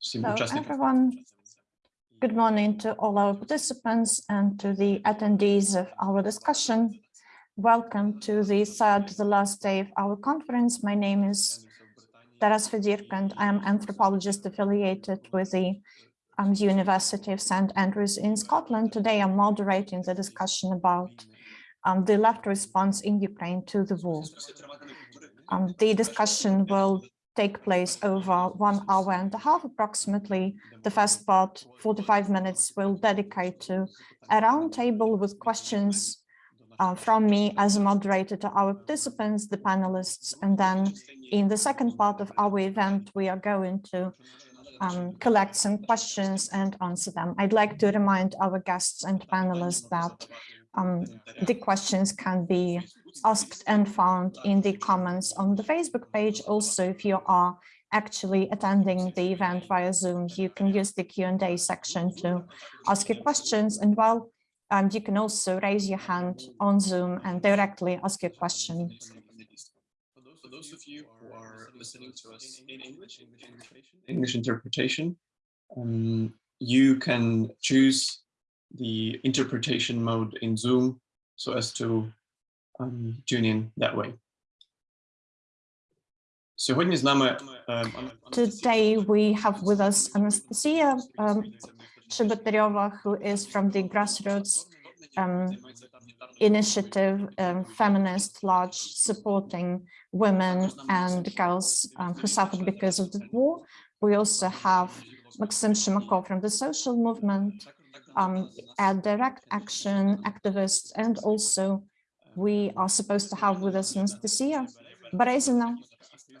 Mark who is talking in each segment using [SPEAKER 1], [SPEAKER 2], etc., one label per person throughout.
[SPEAKER 1] So,
[SPEAKER 2] everyone. Good morning to all our participants and to the attendees of our discussion. Welcome to the third, the last day of our conference. My name is Taras Fedirko, and I am anthropologist affiliated with the um, University of St. Andrews in Scotland. Today I'm moderating the discussion about um, the left response in Ukraine to the war. Um, the discussion will take place over one hour and a half approximately. The first part, 45 minutes, will dedicate to a roundtable with questions uh, from me as a moderator to our participants, the panelists, and then in the second part of our event, we are going to um, collect some questions and answer them. I'd like to remind our guests and panelists that um, the questions can be asked and found in the comments on the Facebook page. Also, if you are actually attending the event via Zoom, you can use the Q&A section to ask your questions. And while um, you can also raise your hand on Zoom and directly ask your question.
[SPEAKER 1] For those of you who are listening to us in English, English interpretation, um, you can choose the interpretation mode in Zoom so as to um, tune in that way.
[SPEAKER 2] Today we have with us Anastasia um, who is from the grassroots um, initiative, um, feminist lodge, supporting women and girls um, who suffered because of the war. We also have Maxim Shimakov from the social movement, um, a direct action activist, and also we are supposed to have with us Anastasia Berezina.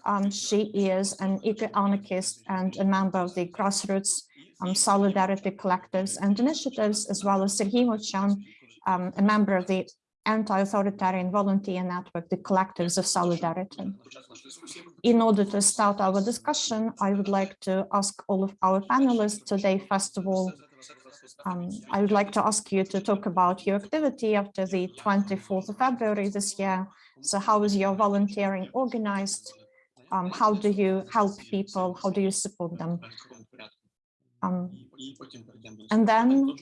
[SPEAKER 2] Um, she is an eco-anarchist and a member of the grassroots um, solidarity collectives and initiatives, as well as Sergei Movchan, um, a member of the anti-authoritarian volunteer network, the collectives of solidarity. In order to start our discussion, I would like to ask all of our panelists today, first of all, um, I would like to ask you to talk about your activity after the 24th of February this year. So how is your volunteering organized? Um, how do you help people? How do you support them? Um, and then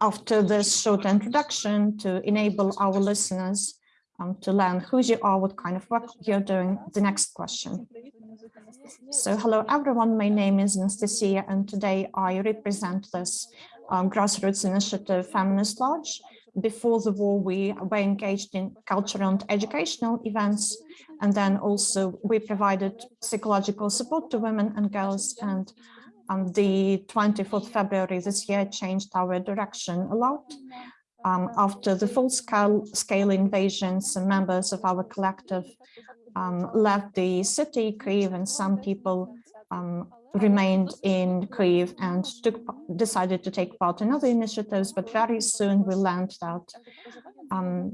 [SPEAKER 2] after this short introduction to enable our listeners um, to learn who you are, what kind of work you're doing, the next question. So hello everyone, my name is Anastasia and today I represent this um, grassroots initiative Feminist Lodge. Before the war, we were engaged in cultural and educational events, and then also we provided psychological support to women and girls. And on the 24th February this year changed our direction a lot. Um, after the full-scale scale invasion, some members of our collective um, left the city, Kyiv, and some people um, remained in Kyiv and took, decided to take part in other initiatives, but very soon we learned that um,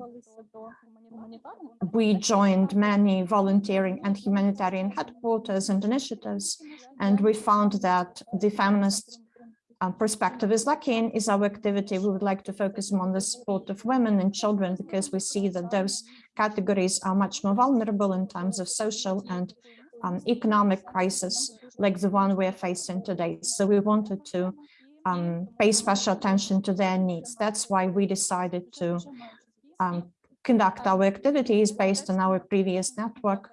[SPEAKER 2] we joined many volunteering and humanitarian headquarters and initiatives, and we found that the feminist perspective is lacking is our activity. We would like to focus on the support of women and children because we see that those categories are much more vulnerable in times of social and um, economic crisis like the one we're facing today. So we wanted to um, pay special attention to their needs. That's why we decided to um, conduct our activities based on our previous network,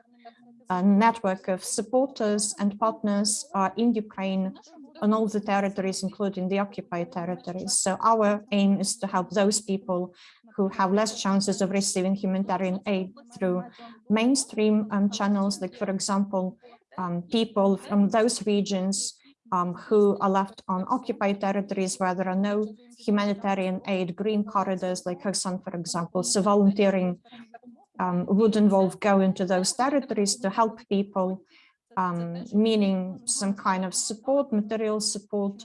[SPEAKER 2] a network of supporters and partners uh, in Ukraine on all the territories, including the occupied territories. So our aim is to help those people who have less chances of receiving humanitarian aid through mainstream um, channels, like, for example, um, people from those regions um, who are left on occupied territories where there are no humanitarian aid, green corridors like Kherson, for example. So volunteering um, would involve going to those territories to help people, um, meaning some kind of support, material support,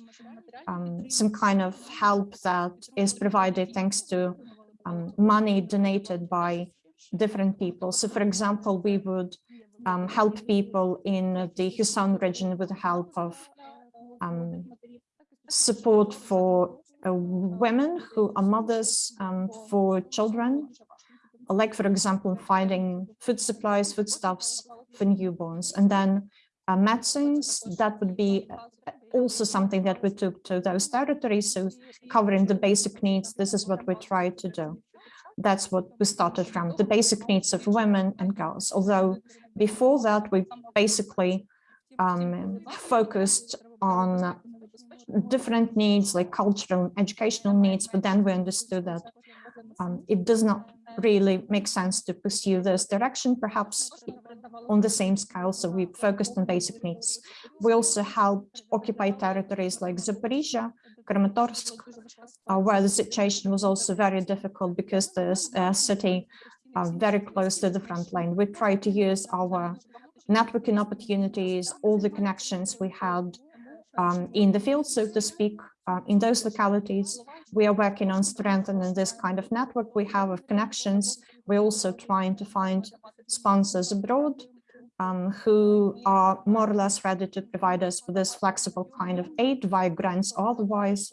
[SPEAKER 2] um, some kind of help that is provided thanks to um, money donated by different people. So for example, we would um, help people in the Kherson region with the help of um, support for uh, women who are mothers um, for children, like, for example, finding food supplies, foodstuffs for newborns. And then uh, medicines. That would be uh, also something that we took to those territories. So covering the basic needs, this is what we try to do. That's what we started from, the basic needs of women and girls. Although before that, we basically um, focused on different needs like cultural and educational needs, but then we understood that um, it does not really make sense to pursue this direction, perhaps on the same scale. So we focused on basic needs. We also helped occupy territories like Zaporizhia, Kramatorsk, uh, where the situation was also very difficult because there's a city uh, very close to the front line. We tried to use our networking opportunities, all the connections we had um, in the field, so to speak, uh, in those localities. We are working on strengthening this kind of network we have of connections. We're also trying to find sponsors abroad um, who are more or less ready to provide us with this flexible kind of aid via grants otherwise.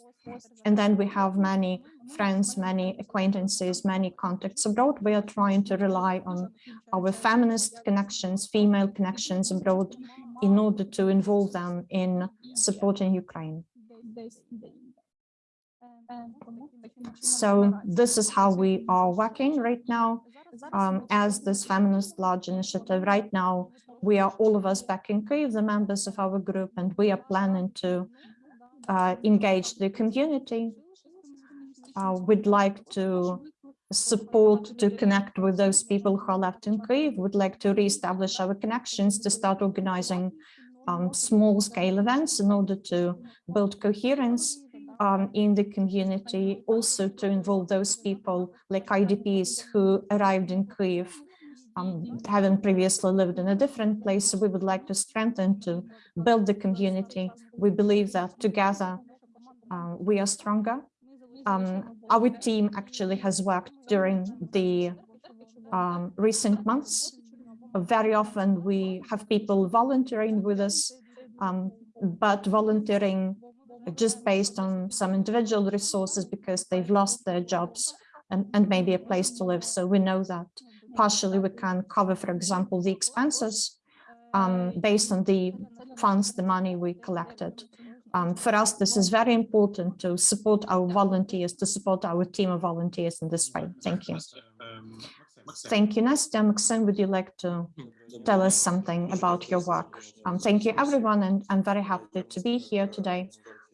[SPEAKER 2] And then we have many friends, many acquaintances, many contacts abroad. We are trying to rely on our feminist connections, female connections abroad in order to involve them in supporting Ukraine. So this is how we are working right now um, as this feminist lodge initiative. Right now, we are all of us back in Kyiv, the members of our group, and we are planning to uh, engage the community. Uh, we'd like to support to connect with those people who are left in Kyiv, would like to reestablish our connections to start organizing um, small scale events in order to build coherence um, in the community, also to involve those people like IDPs who arrived in Kyiv, um, having previously lived in a different place. So we would like to strengthen, to build the community. We believe that together uh, we are stronger. Um, our team actually has worked during the um, recent months. Very often we have people volunteering with us, um, but volunteering just based on some individual resources because they've lost their jobs and, and maybe a place to live. So we know that partially we can cover, for example, the expenses um, based on the funds, the money we collected. Um, for us, this is very important to support our volunteers, to support our team of volunteers in this way. Thank you. Thank you, Nastya. Maxim, would you like to tell us something about your work? Um, thank you, everyone, and I'm very happy to be here today.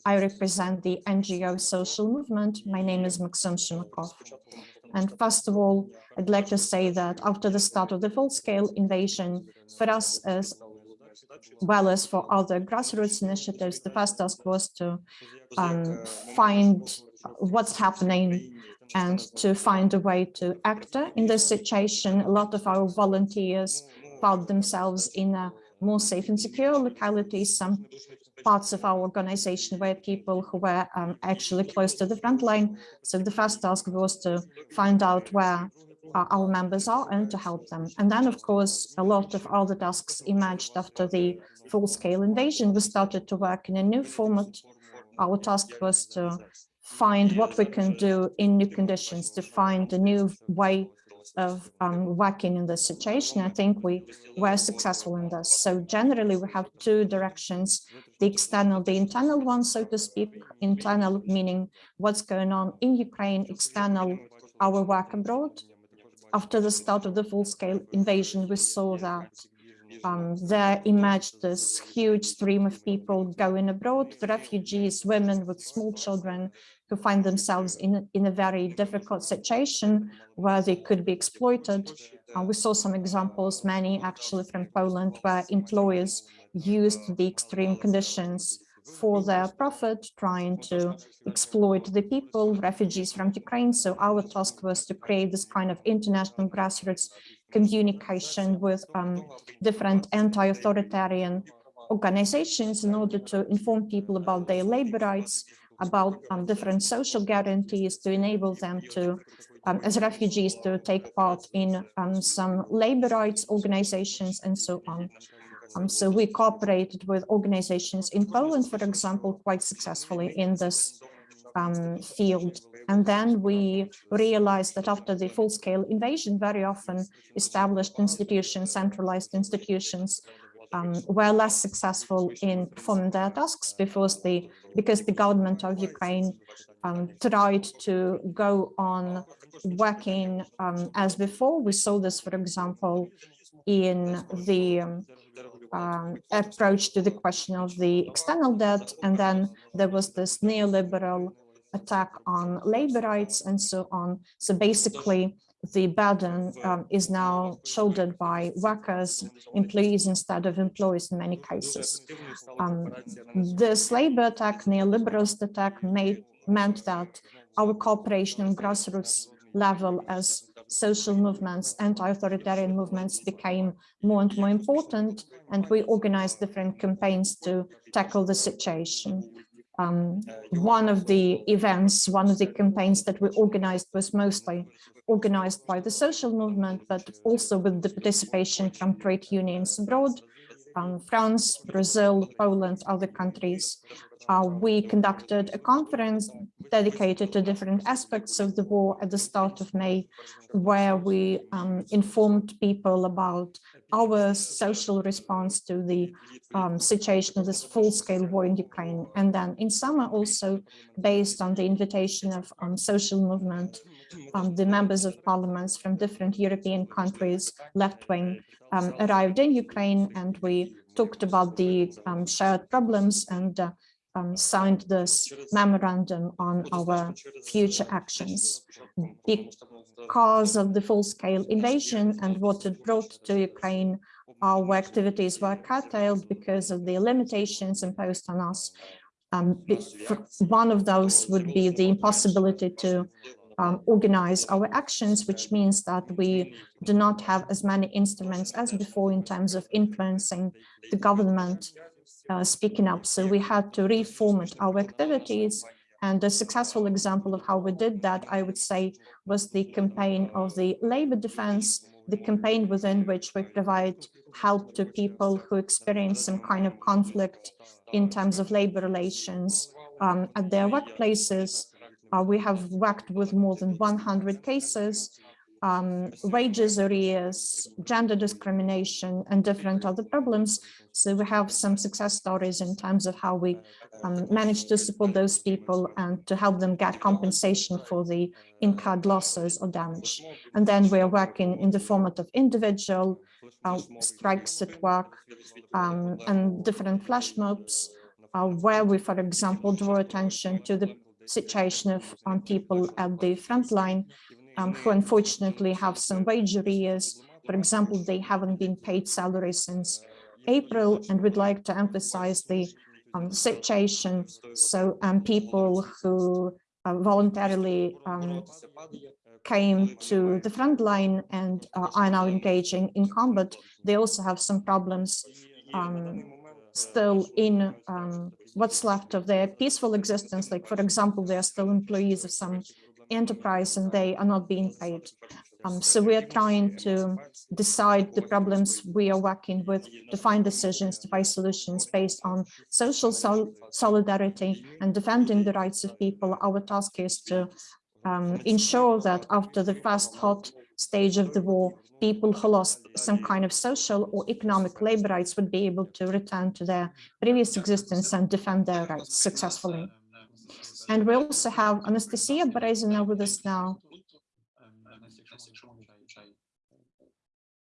[SPEAKER 2] I represent the NGO social movement. My name is Maxim Shimakov. And first of all, I'd like to say that after the start of the full-scale invasion, for us as well as for other grassroots initiatives, the first task was to um, find what's happening and to find a way to act in this situation. A lot of our volunteers found themselves in a more safe and secure localities. Some parts of our organization were people who were um, actually close to the front line. So the first task was to find out where our members are and to help them. And then, of course, a lot of other tasks emerged after the full-scale invasion. We started to work in a new format. Our task was to find what we can do in new conditions, to find a new way of um, working in this situation. I think we were successful in this. So generally, we have two directions, the external, the internal one, so to speak, internal meaning what's going on in Ukraine, external, our work abroad. After the start of the full-scale invasion, we saw that um, there emerged this huge stream of people going abroad, refugees, women with small children who find themselves in, in a very difficult situation where they could be exploited. Uh, we saw some examples, many actually from Poland, where employers used the extreme conditions for their profit, trying to exploit the people, refugees from Ukraine. So our task was to create this kind of international grassroots communication with um, different anti-authoritarian organizations in order to inform people about their labor rights, about um, different social guarantees to enable them to, um, as refugees, to take part in um, some labor rights organizations and so on. Um, so we cooperated with organizations in Poland, for example, quite successfully in this um, field. And then we realized that after the full-scale invasion, very often established institutions, centralized institutions um, were less successful in performing their tasks because the because the government of Ukraine um, tried to go on working um, as before. We saw this, for example, in the um, approach to the question of the external debt, and then there was this neoliberal attack on labor rights and so on. So basically, the burden um, is now shouldered by workers, employees instead of employees in many cases. Um, this labor attack, neoliberalist attack, made, meant that our cooperation on grassroots level as social movements, anti-authoritarian movements became more and more important, and we organized different campaigns to tackle the situation. Um, one of the events, one of the campaigns that we organized was mostly organized by the social movement, but also with the participation from trade unions abroad, um, France, Brazil, Poland, other countries. Uh, we conducted a conference dedicated to different aspects of the war at the start of May, where we um, informed people about our social response to the um, situation of this full-scale war in Ukraine. And then in summer also, based on the invitation of um, social movement, um, the members of parliaments from different European countries, left-wing, um, arrived in Ukraine and we talked about the um, shared problems and uh, um, signed this memorandum on our future actions. Because of the full-scale invasion and what it brought to Ukraine, our activities were curtailed because of the limitations imposed on us. Um, one of those would be the impossibility to um, organize our actions, which means that we do not have as many instruments as before in terms of influencing the government uh, speaking up. So we had to reformat our activities. And a successful example of how we did that, I would say, was the campaign of the labor defense, the campaign within which we provide help to people who experience some kind of conflict in terms of labor relations um, at their workplaces. Uh, we have worked with more than 100 cases um, wages arrears, gender discrimination, and different other problems. So we have some success stories in terms of how we um, managed to support those people and to help them get compensation for the incurred losses or damage. And then we are working in the format of individual uh, strikes at work um, and different flash mobs, uh, where we, for example, draw attention to the situation of um, people at the front line um, who unfortunately have some wage arrears. For example, they haven't been paid salary since April, and we'd like to emphasize the um, situation. So um, people who uh, voluntarily um, came to the front line and uh, are now engaging in combat, they also have some problems um, still in um, what's left of their peaceful existence. Like, for example, they are still employees of some enterprise and they are not being paid. Um, so we are trying to decide the problems we are working with to find decisions, to find solutions based on social sol solidarity and defending the rights of people. Our task is to um, ensure that after the first hot stage of the war, people who lost some kind of social or economic labor rights would be able to return to their previous existence and defend their rights successfully. And we also have Anastasia Berezina with us now.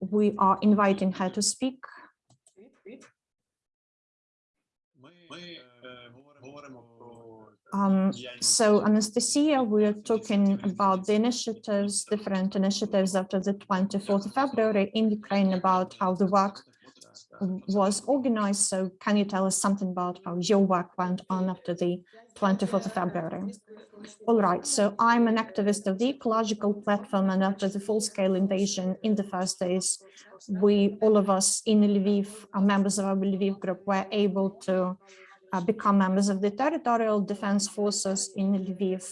[SPEAKER 2] We are inviting her to speak. Um, so Anastasia, we're talking about the initiatives, different initiatives after the 24th of February in Ukraine about how the work was organized. So can you tell us something about how your work went on after the 24th of February? All right, so I'm an activist of the ecological platform and after the full-scale invasion in the first days, we, all of us in Lviv, members of our Lviv group, were able to uh, become members of the territorial defense forces in Lviv.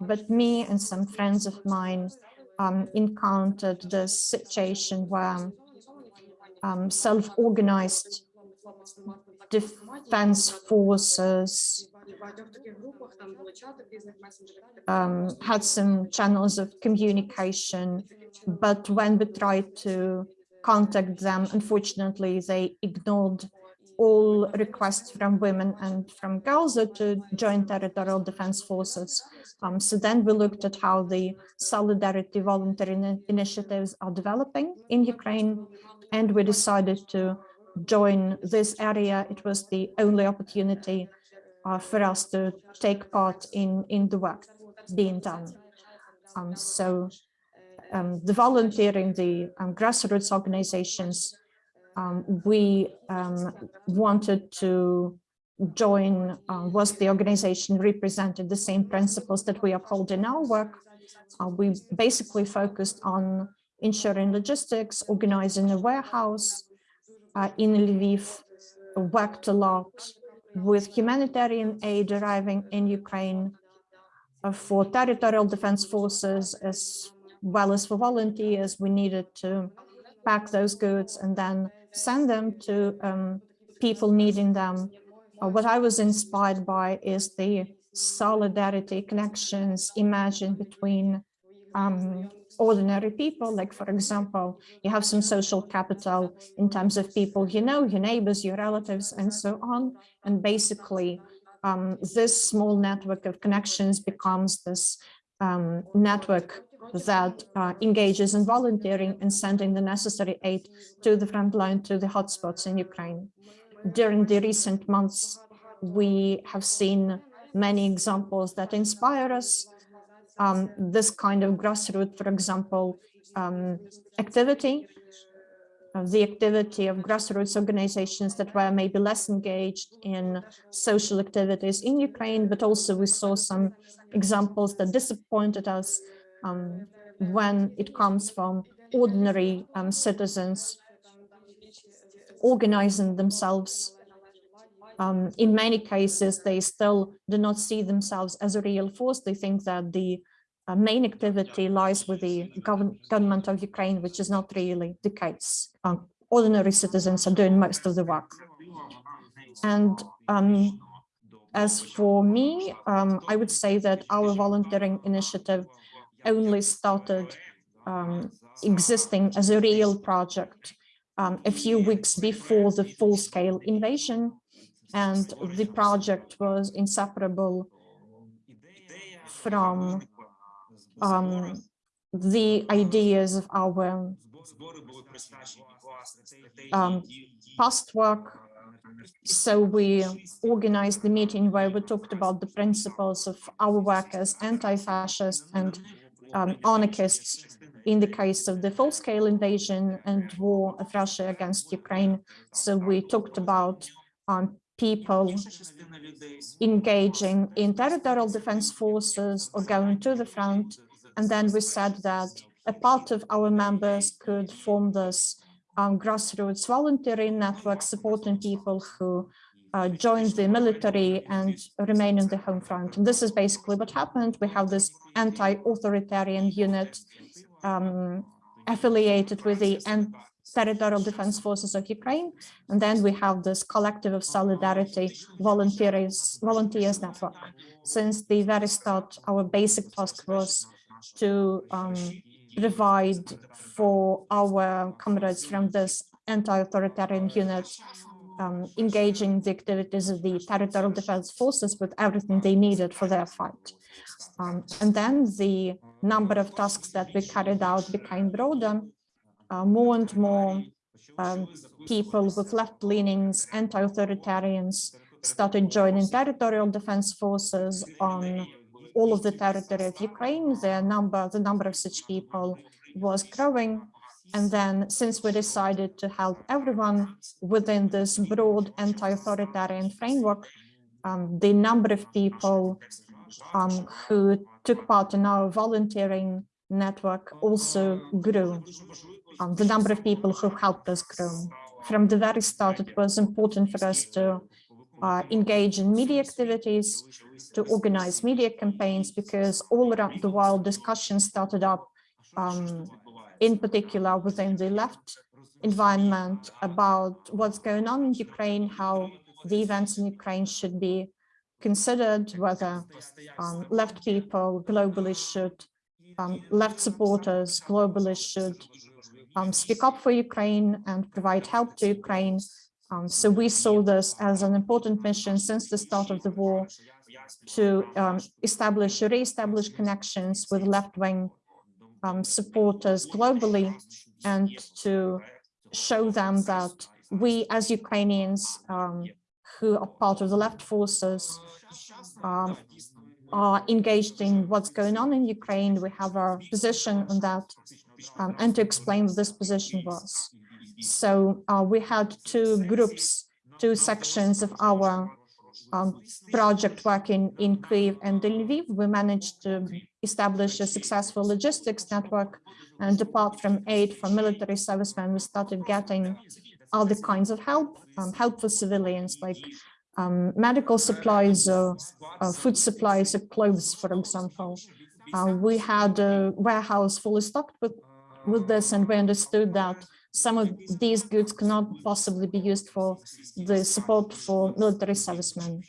[SPEAKER 2] But me and some friends of mine um, encountered this situation where um, self-organized defense forces um, had some channels of communication, but when we tried to contact them. Unfortunately, they ignored all requests from women and from girls to join territorial defense forces. Um, so then we looked at how the solidarity voluntary initiatives are developing in Ukraine, and we decided to join this area. It was the only opportunity uh, for us to take part in, in the work being done. Um, so um, the volunteering, the um, grassroots organizations, um, we um, wanted to join uh, was the organization represented the same principles that we uphold in our work. Uh, we basically focused on ensuring logistics, organizing a warehouse uh, in Lviv, worked a lot with humanitarian aid arriving in Ukraine uh, for territorial defense forces as well as for volunteers. We needed to pack those goods and then send them to um, people needing them. Uh, what I was inspired by is the solidarity connections imagined between um, ordinary people. Like, for example, you have some social capital in terms of people you know, your neighbors, your relatives, and so on. And basically, um, this small network of connections becomes this um, network that uh, engages in volunteering and sending the necessary aid to the front line, to the hotspots in Ukraine. During the recent months, we have seen many examples that inspire us. Um, this kind of grassroots, for example, um, activity, uh, the activity of grassroots organizations that were maybe less engaged in social activities in Ukraine, but also we saw some examples that disappointed us um, when it comes from ordinary um, citizens organizing themselves. Um, in many cases, they still do not see themselves as a real force. They think that the uh, main activity lies with the gov government of Ukraine, which is not really the case. Um, ordinary citizens are doing most of the work. And um, as for me, um, I would say that our volunteering initiative only started um, existing as a real project um, a few weeks before the full-scale invasion. And the project was inseparable from um, the ideas of our um, past work. So we organized the meeting where we talked about the principles of our work as anti-fascist and um, anarchists in the case of the full-scale invasion and war of Russia against Ukraine. So we talked about um, people engaging in territorial defense forces or going to the front. And then we said that a part of our members could form this um, grassroots volunteering network supporting people who uh, join the military and remain in the home front. And this is basically what happened. We have this anti-authoritarian unit um, affiliated with the territorial defense forces of Ukraine. And then we have this collective of solidarity volunteers, volunteers network. Since the very start, our basic task was to um, provide for our comrades from this anti-authoritarian unit um, engaging the activities of the territorial defense forces with everything they needed for their fight. Um, and then the number of tasks that we carried out became broader. Uh, more and more um, people with left leanings, anti-authoritarians started joining territorial defense forces on all of the territory of Ukraine. The number, the number of such people was growing. And then since we decided to help everyone within this broad anti-authoritarian framework, um, the number of people um, who took part in our volunteering network also grew. Um, the number of people who helped us grow. From the very start, it was important for us to uh, engage in media activities, to organize media campaigns, because all around the world discussions started up um, in particular within the left environment about what's going on in Ukraine, how the events in Ukraine should be considered, whether um, left people globally should, um, left supporters globally should um, speak up for Ukraine and provide help to Ukraine. Um, so we saw this as an important mission since the start of the war to um, establish, re-establish connections with left-wing um, supporters globally and to show them that we as Ukrainians um, who are part of the left forces um, are engaged in what's going on in Ukraine. We have our position on that um, and to explain what this position was. So uh, we had two groups, two sections of our um, project working in Kyiv and in Lviv. We managed to establish a successful logistics network and apart from aid from military servicemen, we started getting other kinds of help, um, help for civilians like um, medical supplies, or uh, food supplies, or clothes, for example. Uh, we had a warehouse fully stocked with, with this, and we understood that some of these goods cannot possibly be used for the support for military servicemen.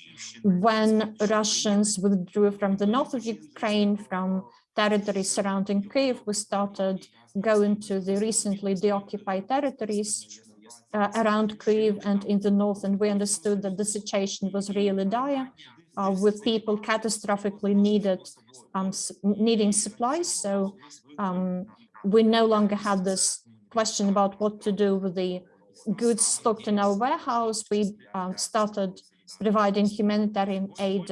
[SPEAKER 2] When Russians withdrew from the north of Ukraine, from territories surrounding Kyiv, we started going to the recently deoccupied territories uh, around Kyiv and in the north, and we understood that the situation was really dire, uh, with people catastrophically needed um, needing supplies. So um, we no longer had this question about what to do with the goods stocked in our warehouse. We um, started providing humanitarian aid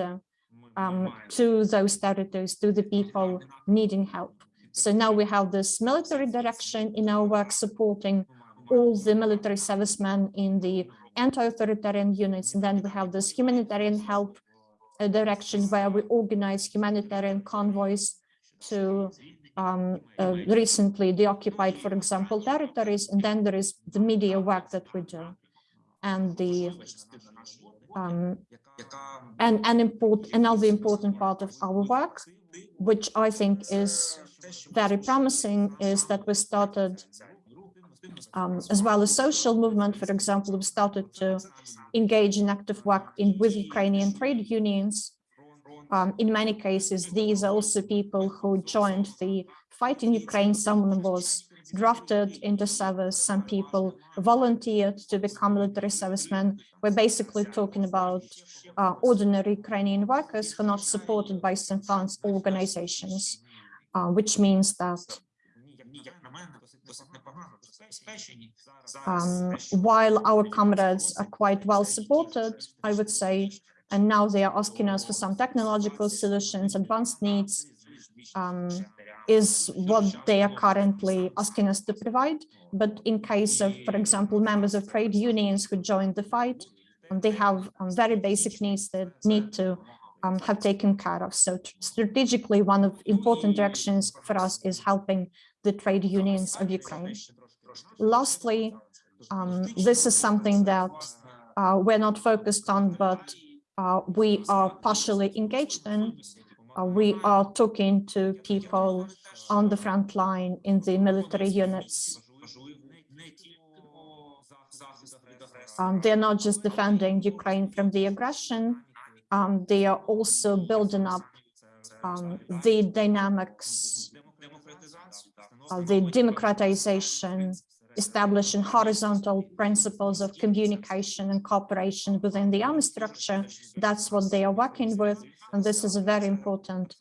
[SPEAKER 2] um, to those territories, to the people needing help. So now we have this military direction in our work supporting all the military servicemen in the anti-authoritarian units. And then we have this humanitarian help uh, direction where we organize humanitarian convoys to um, uh, recently deoccupied, for example, territories. And then there is the media work that we do. And the um, and an important another important part of our work, which I think is very promising, is that we started um, as well as social movement, for example, we started to engage in active work in with Ukrainian trade unions. Um, in many cases, these are also people who joined the fight in Ukraine. Someone was drafted into service, some people volunteered to become military servicemen. We're basically talking about uh, ordinary Ukrainian workers who are not supported by some funds organizations, uh, which means that um, while our comrades are quite well supported, I would say, and now they are asking us for some technological solutions, advanced needs, um, is what they are currently asking us to provide. But in case of, for example, members of trade unions who joined the fight, um, they have um, very basic needs that need to um, have taken care of. So strategically, one of important directions for us is helping the trade unions of Ukraine. Lastly, um, this is something that uh, we're not focused on, but uh, we are partially engaged in. Uh, we are talking to people on the front line in the military units. Um, they're not just defending Ukraine from the aggression, um, they are also building up um, the dynamics the democratization, establishing horizontal principles of communication and cooperation within the army structure. That's what they are working with. And this is a very important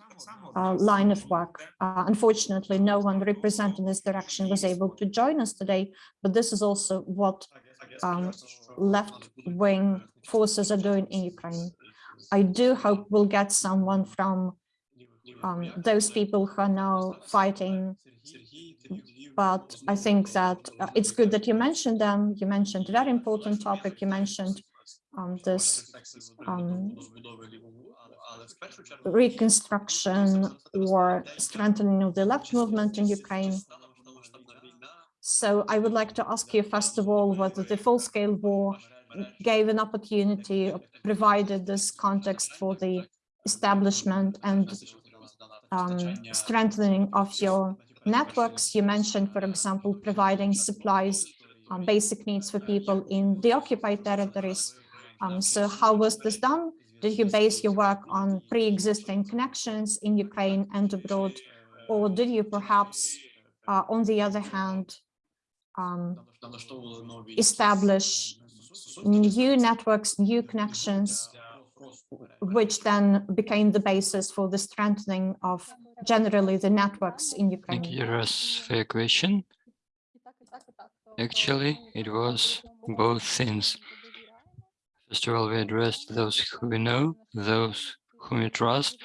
[SPEAKER 2] uh, line of work. Uh, unfortunately, no one representing this direction was able to join us today, but this is also what um, left-wing forces are doing in Ukraine. I do hope we'll get someone from um, those people who are now fighting but I think that uh, it's good that you mentioned them. You mentioned a very important topic. You mentioned um, this um, reconstruction or strengthening of the left movement in Ukraine. So I would like to ask you, first of all, whether the full-scale war gave an opportunity, provided this context for the establishment and um, strengthening of your networks. You mentioned, for example, providing supplies, um, basic needs for people in the occupied territories. Um, so how was this done? Did you base your work on pre-existing connections in Ukraine and abroad? Or did you perhaps, uh, on the other hand, um, establish new networks, new connections which then became the basis for the strengthening of generally the networks in Ukraine.
[SPEAKER 3] Thank you, Ras, for your question. Actually, it was both things. First of all, we addressed those who we know, those whom we trust,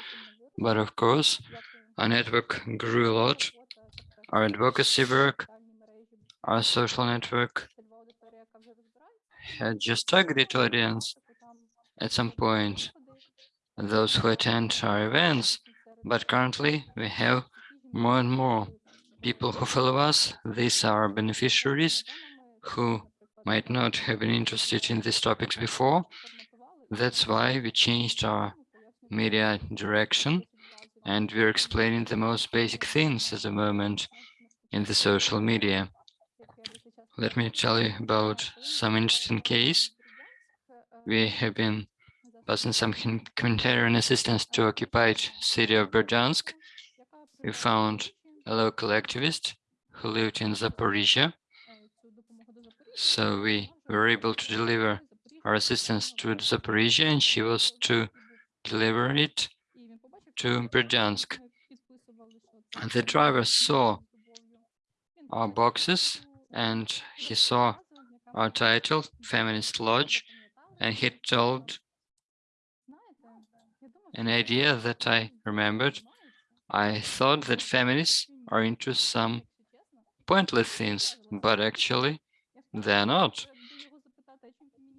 [SPEAKER 3] but of course, our network grew a lot. Our advocacy work, our social network had just targeted audience at some point, those who attend our events, but currently we have more and more people who follow us. These are beneficiaries who might not have been interested in these topics before. That's why we changed our media direction and we're explaining the most basic things at the moment in the social media. Let me tell you about some interesting case. We have been passing some humanitarian assistance to occupied city of Berdyansk. We found a local activist who lived in Zaporizhia. So we were able to deliver our assistance to Zaporizhia and she was to deliver it to Berdyansk. The driver saw our boxes and he saw our title, Feminist Lodge, and he told an idea that I remembered. I thought that feminists are into some pointless things, but actually they're not.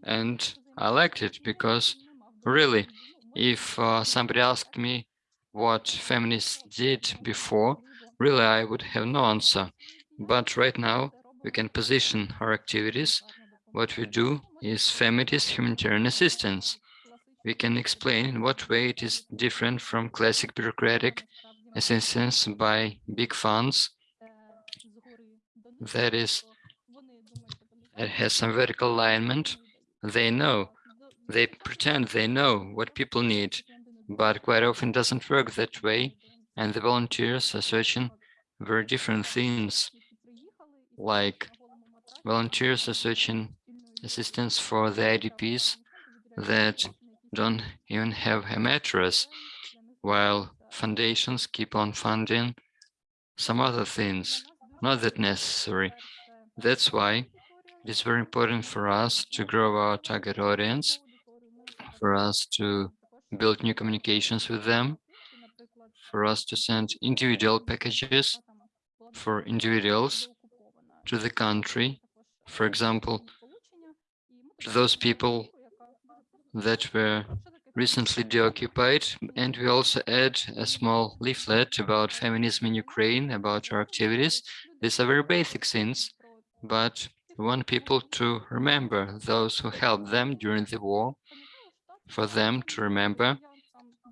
[SPEAKER 3] And I liked it because really, if uh, somebody asked me what feminists did before, really I would have no answer. But right now we can position our activities. What we do is feminist humanitarian assistance. We can explain in what way it is different from classic bureaucratic assistance by big funds. That is, it has some vertical alignment. They know, they pretend they know what people need, but quite often doesn't work that way. And the volunteers are searching very different things, like volunteers are searching assistance for the IDPs that don't even have a mattress, while foundations keep on funding some other things, not that necessary. That's why it is very important for us to grow our target audience, for us to build new communications with them, for us to send individual packages for individuals to the country, for example, those people that were recently deoccupied. And we also add a small leaflet about feminism in Ukraine, about our activities. These are very basic things, but we want people to remember those who helped them during the war, for them to remember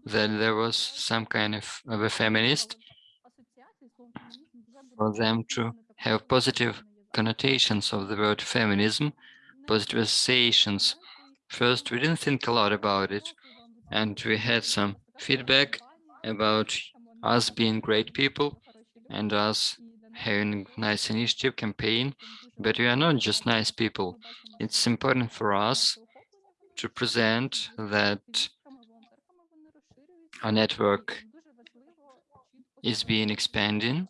[SPEAKER 3] that there was some kind of, of a feminist, for them to have positive connotations of the word feminism, positive associations. First, we didn't think a lot about it, and we had some feedback about us being great people and us having nice initiative campaign, but we are not just nice people. It's important for us to present that our network is being expanding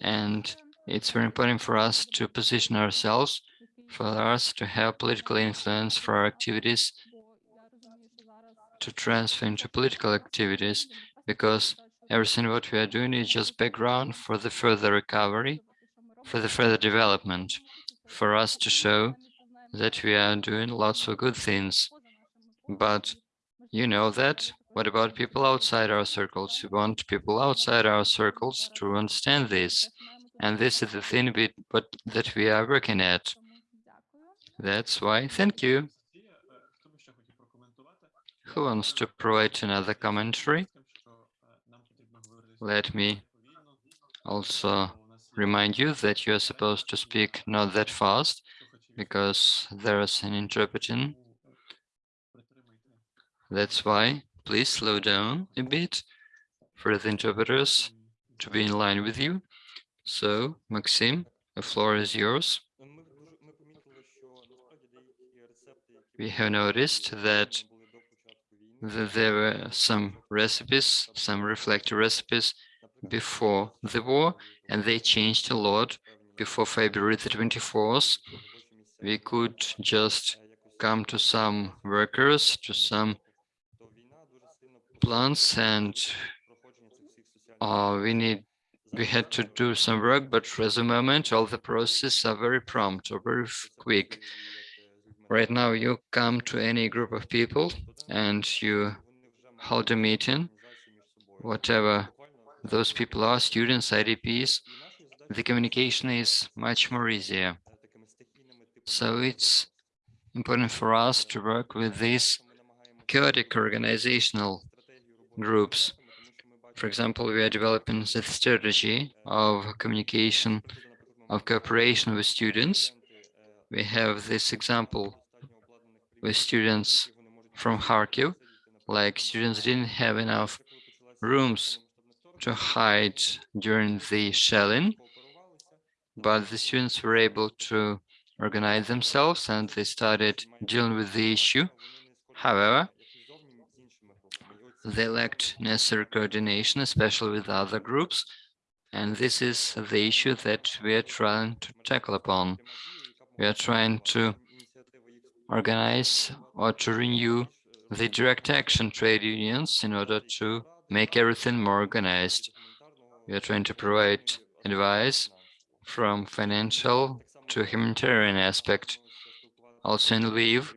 [SPEAKER 3] and it's very important for us to position ourselves for us to have political influence for our activities to transfer into political activities because everything what we are doing is just background for the further recovery, for the further development, for us to show that we are doing lots of good things. But you know that. What about people outside our circles? We want people outside our circles to understand this. And this is the thing we, but, that we are working at. That's why, thank you. Who wants to provide another commentary? Let me also remind you that you're supposed to speak not that fast because there is an interpreting. That's why please slow down a bit for the interpreters to be in line with you. So, Maxim, the floor is yours. we have noticed that there were some recipes, some reflector recipes before the war, and they changed a lot before February the 24th. We could just come to some workers, to some plants, and uh, we need we had to do some work, but for the moment, all the processes are very prompt or very quick. Right now, you come to any group of people and you hold a meeting, whatever those people are, students, IDPs, the communication is much more easier. So it's important for us to work with these chaotic organizational groups. For example, we are developing the strategy of communication, of cooperation with students. We have this example with students from Kharkiv, like students didn't have enough rooms to hide during the shelling, but the students were able to organize themselves and they started dealing with the issue. However, they lacked necessary coordination, especially with other groups, and this is the issue that we are trying to tackle upon. We are trying to organize or to renew the direct action trade unions in order to make everything more organized. We are trying to provide advice from financial to humanitarian aspect. Also in Lviv,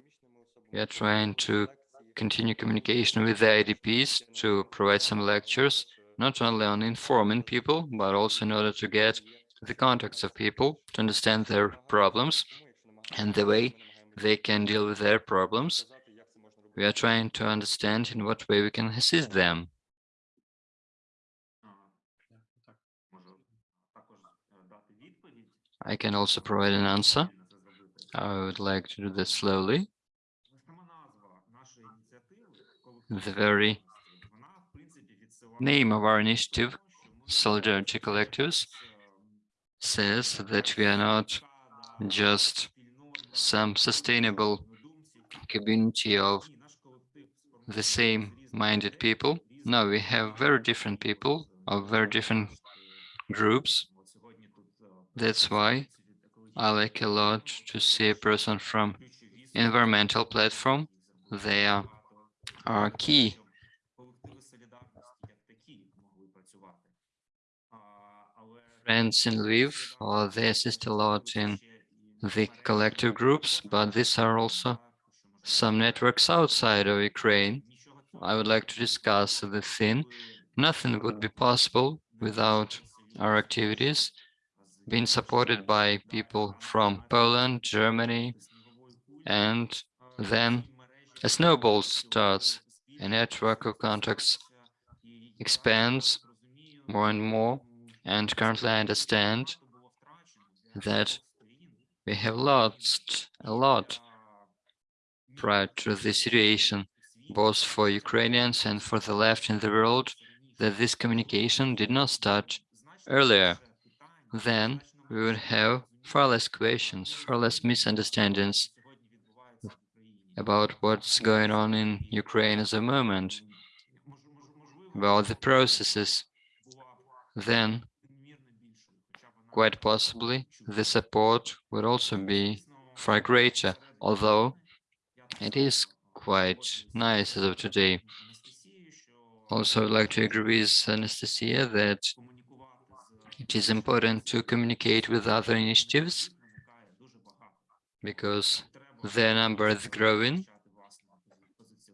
[SPEAKER 3] we are trying to continue communication with the IDPs to provide some lectures, not only on informing people, but also in order to get the contacts of people to understand their problems and the way they can deal with their problems. We are trying to understand in what way we can assist them. I can also provide an answer. I would like to do this slowly. The very name of our initiative, Solidarity Collectives, says that we are not just some sustainable community of the same minded people. No, we have very different people of very different groups. That's why I like a lot to see a person from environmental platform. They are are key. Friends in Lviv, or they assist a lot in the collective groups, but these are also some networks outside of Ukraine. I would like to discuss the thing. Nothing would be possible without our activities being supported by people from Poland, Germany, and then a snowball starts, a network of contacts expands more and more, and currently I understand that we have lost a lot prior to this situation, both for Ukrainians and for the left in the world, that this communication did not start earlier. Then we would have far less questions, far less misunderstandings about what's going on in Ukraine at the moment, about the processes, then quite possibly the support would also be far greater, although it is quite nice as of today. Also, I'd like to agree with Anastasia that it is important to communicate with other initiatives because their number is growing,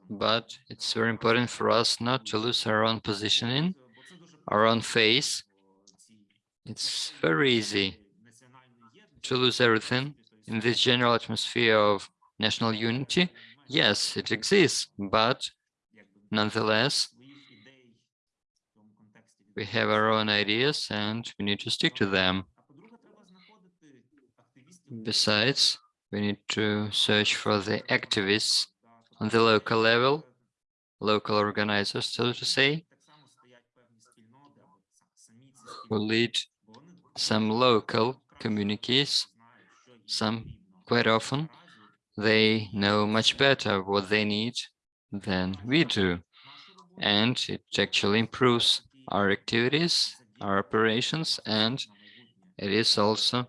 [SPEAKER 3] but it's very important for us not to lose our own positioning, our own face. It's very easy to lose everything in this general atmosphere of national unity. Yes, it exists, but nonetheless, we have our own ideas and we need to stick to them. Besides, we need to search for the activists on the local level, local organizers, so to say, who lead some local communities, some quite often, they know much better what they need than we do. And it actually improves our activities, our operations, and it is also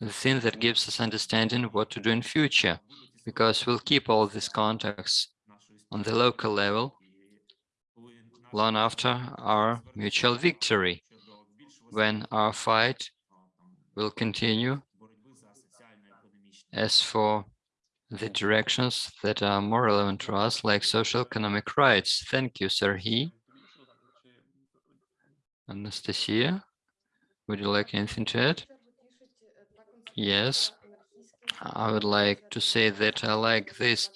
[SPEAKER 3] the thing that gives us understanding what to do in future, because we'll keep all these contacts on the local level long after our mutual victory, when our fight will continue as for the directions that are more relevant to us, like social economic rights. Thank you, Serhiy. Anastasia, would you like anything to add? Yes, I would like to say that I like this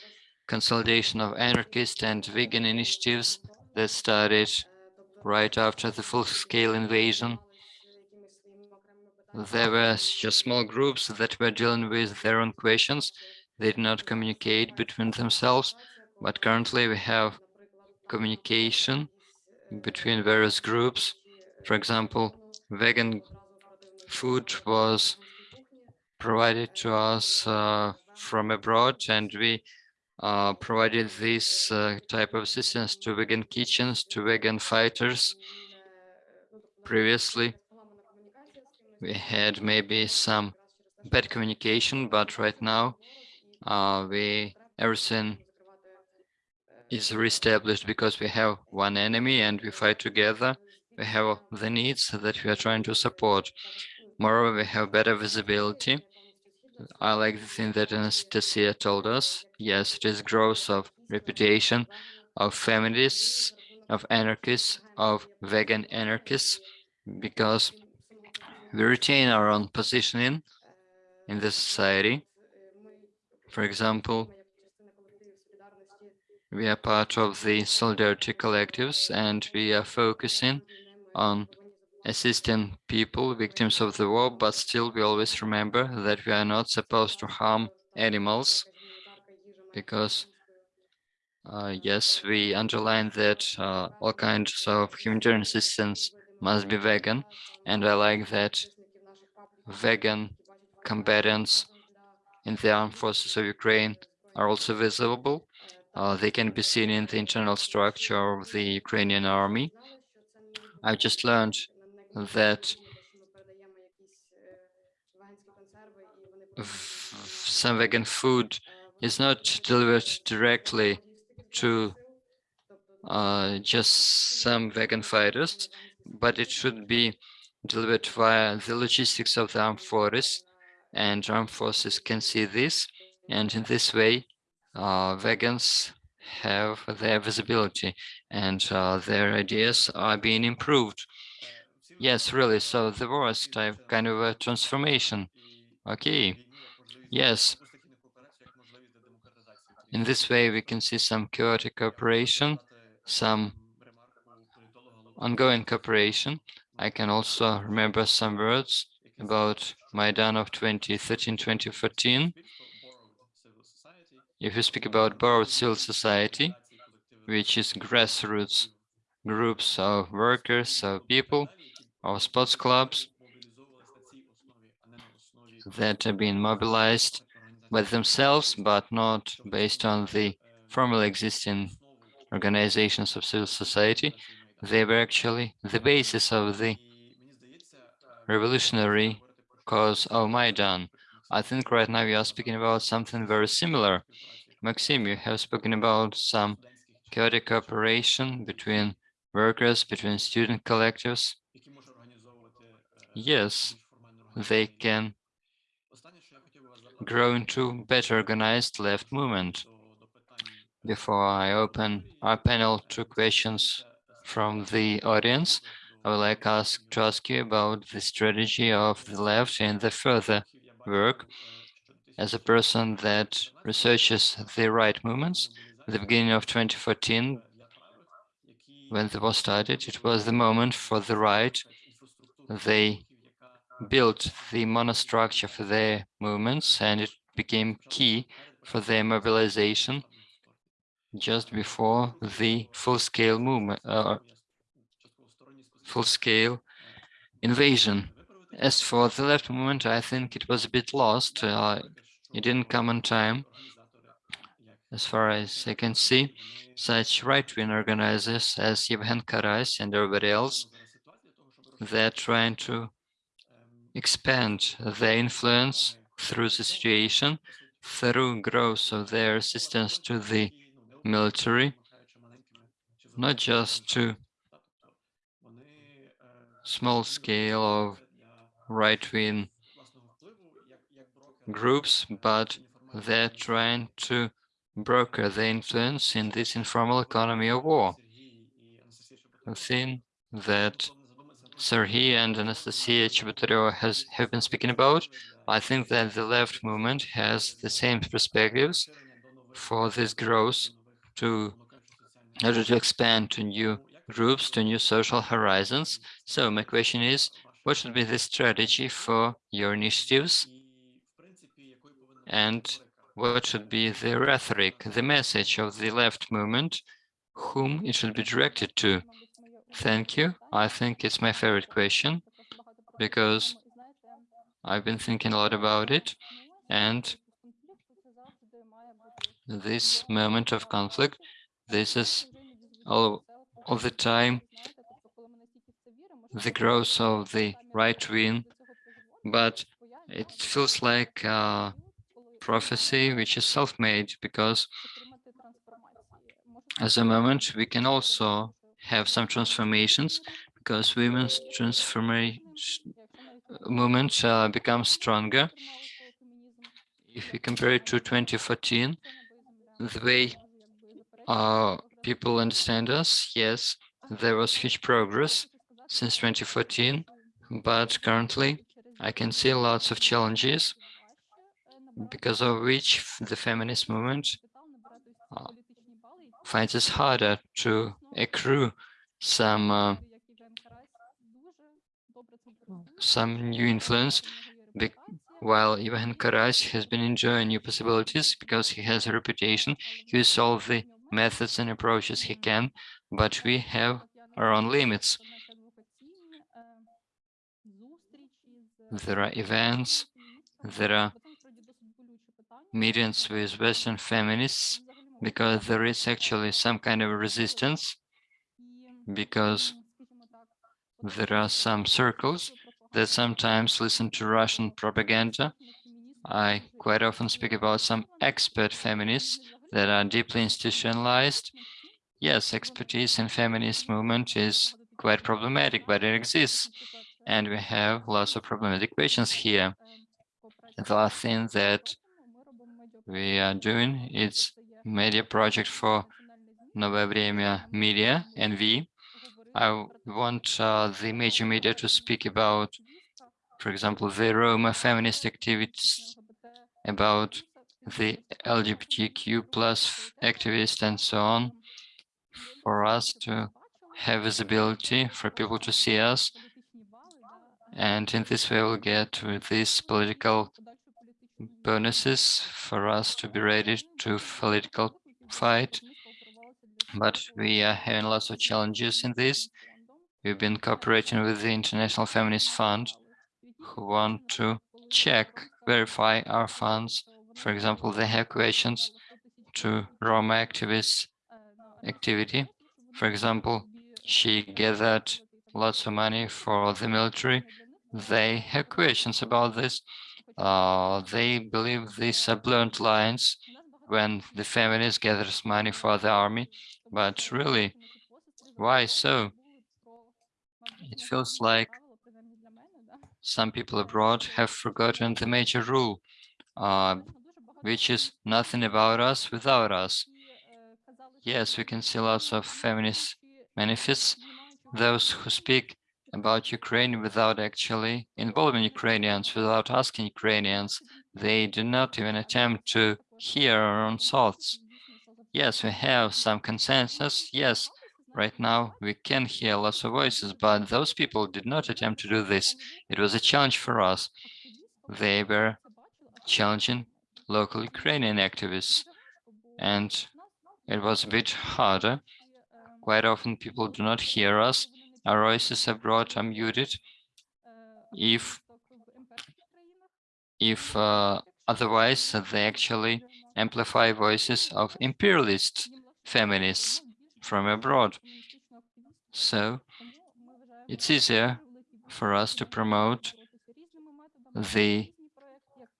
[SPEAKER 3] consolidation of anarchist and vegan initiatives that started right after the full-scale invasion. There were just small groups that were dealing with their own questions. They did not communicate between themselves, but currently we have communication between various groups. For example, vegan food was provided to us uh, from abroad and we uh, provided this uh, type of assistance to vegan kitchens, to vegan fighters. Previously, we had maybe some bad communication, but right now uh, we everything is reestablished because we have one enemy and we fight together. We have the needs that we are trying to support. Moreover, we have better visibility I like the thing that Anastasia told us. Yes, it is growth of reputation of feminists, of anarchists, of vegan anarchists, because we retain our own positioning in the society. For example, we are part of the Solidarity collectives and we are focusing on assisting people, victims of the war, but still we always remember that we are not supposed to harm animals because uh, yes, we underline that uh, all kinds of humanitarian assistance must be vegan, and I like that vegan combatants in the armed forces of Ukraine are also visible. Uh, they can be seen in the internal structure of the Ukrainian army. I just learned that some vegan food is not delivered directly to uh, just some vegan fighters, but it should be delivered via the logistics of the armed forces, and armed forces can see this, and in this way, uh, vegans have their visibility and uh, their ideas are being improved. Yes, really. So there was type kind of a transformation. Okay. Yes. In this way, we can see some chaotic cooperation, some ongoing cooperation. I can also remember some words about Maidan of 2013-2014. If you speak about borrowed civil society, which is grassroots groups of workers, of people, our sports clubs that have been mobilized by themselves, but not based on the formally existing organizations of civil society. They were actually the basis of the revolutionary cause of Maidan. I think right now we are speaking about something very similar. Maxim, you have spoken about some chaotic cooperation between workers, between student collectives. Yes, they can grow into better organized left movement. Before I open our panel to questions from the audience, I would like ask, to ask you about the strategy of the left in the further work. As a person that researches the right movements, at the beginning of 2014, when the war started, it was the moment for the right they built the monostructure for their movements and it became key for their mobilization just before the full-scale movement, uh, full-scale invasion. As for the left movement, I think it was a bit lost. Uh, it didn't come on time. As far as I can see, such right-wing organizers as Yevhen Karas and everybody else, they're trying to expand their influence through the situation, through growth of their assistance to the military, not just to small scale of right-wing groups, but they're trying to broker the influence in this informal economy of war. A thing that Serhiy and Anastasia Chebotareva has have been speaking about. I think that the left movement has the same perspectives for this growth to in order to expand to new groups, to new social horizons. So my question is, what should be the strategy for your initiatives? And what should be the rhetoric, the message of the left movement, whom it should be directed to? Thank you. I think it's my favorite question because I've been thinking a lot about it. And this moment of conflict, this is all of the time the growth of the right wing, but it feels like a prophecy which is self-made because as a moment we can also have some transformations because women's transformation movement uh, becomes stronger. If we compare it to 2014, the way uh, people understand us, yes, there was huge progress since 2014, but currently I can see lots of challenges because of which the feminist movement uh, finds it harder to accrue some uh, some new influence while Ivan Karas has been enjoying new possibilities because he has a reputation, he will solve the methods and approaches he can, but we have our own limits. There are events, there are meetings with Western feminists because there is actually some kind of resistance because there are some circles that sometimes listen to Russian propaganda. I quite often speak about some expert feminists that are deeply institutionalized. Yes, expertise in feminist movement is quite problematic, but it exists. And we have lots of problematic questions here. The thing that we are doing is media project for Новое Время Media, NV. I want uh, the major media to speak about, for example, the Roma feminist activities, about the LGBTQ plus activists and so on, for us to have visibility, for people to see us. And in this way, we'll get with these political bonuses for us to be ready to political fight. But we are having lots of challenges in this. We've been cooperating with the International Feminist Fund, who want to check, verify our funds. For example, they have questions to Roma activists activity. For example, she gathered lots of money for the military. They have questions about this. Uh, they believe these are blunt lines when the feminist gathers money for the army, but really, why so? It feels like some people abroad have forgotten the major rule, uh, which is nothing about us without us. Yes, we can see lots of feminist manifests, those who speak about Ukraine without actually involving Ukrainians, without asking Ukrainians. They do not even attempt to hear our own thoughts. Yes, we have some consensus. Yes, right now we can hear lots of voices, but those people did not attempt to do this. It was a challenge for us. They were challenging local Ukrainian activists, and it was a bit harder. Quite often people do not hear us our voices abroad are muted. if if uh, otherwise they actually amplify voices of imperialist feminists from abroad. So it's easier for us to promote the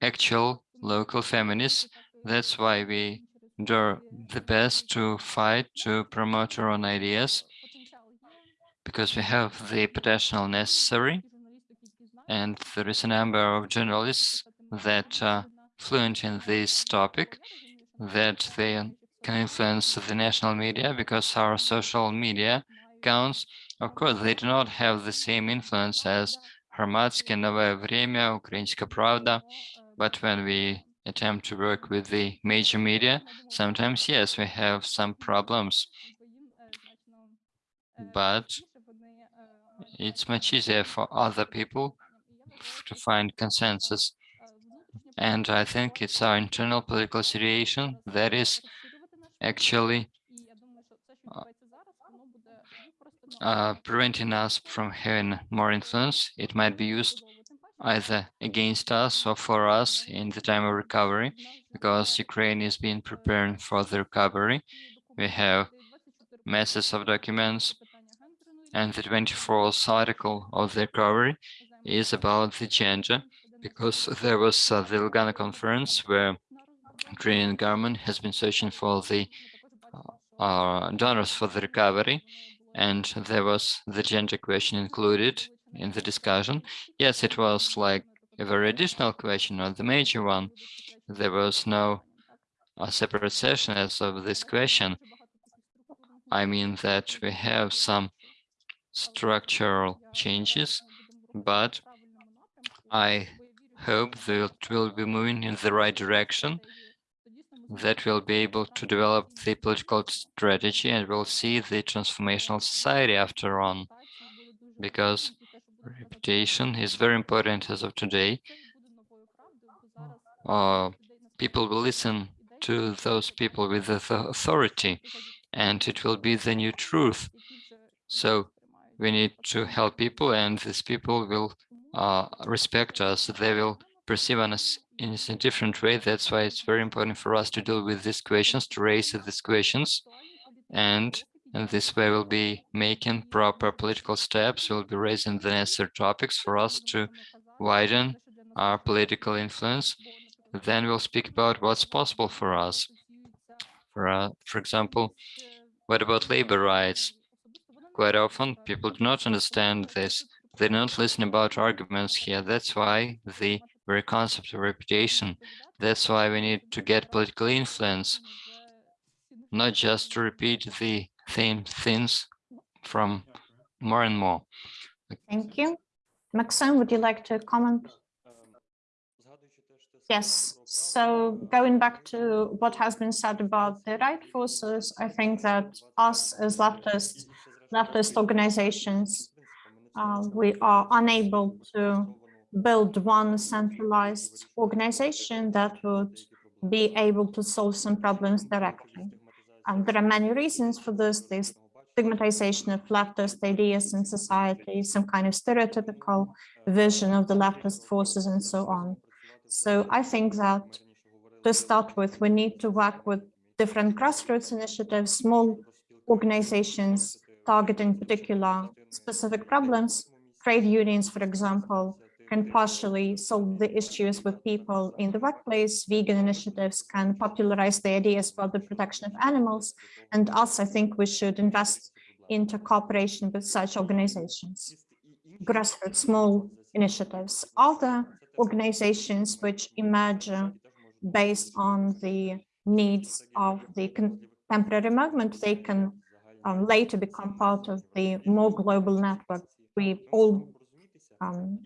[SPEAKER 3] actual local feminists. That's why we do the best to fight to promote our own ideas because we have the potential necessary, and there is a number of journalists that are fluent in this topic, that they can influence the national media because our social media accounts, of course, they do not have the same influence as Hromadske, Novaya Vremya, Ukrainska Pravda, but when we attempt to work with the major media, sometimes, yes, we have some problems. But it's much easier for other people to find consensus. And I think it's our internal political situation that is actually uh, preventing us from having more influence. It might be used either against us or for us in the time of recovery, because Ukraine is being preparing for the recovery. We have masses of documents, and the 24th article of the recovery is about the gender, because there was uh, the Lugano conference where Ukrainian government has been searching for the uh, uh, donors for the recovery, and there was the gender question included in the discussion. Yes, it was like a very additional question, not the major one. There was no a separate session as of this question. I mean that we have some structural changes, but I hope that we'll be moving in the right direction, that we'll be able to develop the political strategy and we'll see the transformational society after on, because reputation is very important as of today. Uh, people will listen to those people with authority and it will be the new truth. So we need to help people and these people will uh, respect us. They will perceive us in a different way. That's why it's very important for us to deal with these questions, to raise these questions. And and this way we'll be making proper political steps. We'll be raising the necessary topics for us to widen our political influence. Then we'll speak about what's possible for us. For, uh, for example, what about labor rights? Quite often people do not understand this. They don't listen about arguments here. That's why the very concept of reputation. That's why we need to get political influence, not just to repeat the same things from more and more.
[SPEAKER 2] Thank you. Maxim, would you like to comment? Yes, so going back to what has been said about the right forces, I think that us as leftist, leftist organizations, uh, we are unable to build one centralized organization that would be able to solve some problems directly. And there are many reasons for this, this stigmatization of leftist ideas in society, some kind of stereotypical vision of the leftist forces and so on. So I think that to start with, we need to work with different grassroots initiatives, small organizations targeting particular specific problems, trade unions, for example, can partially solve the issues with people in the workplace. Vegan initiatives can popularize the ideas about the protection of animals. And us, I think we should invest into cooperation with such organizations, grassroots small initiatives. Other organizations which emerge based on the needs of the contemporary movement, they can um, later become part of the more global network. We all um,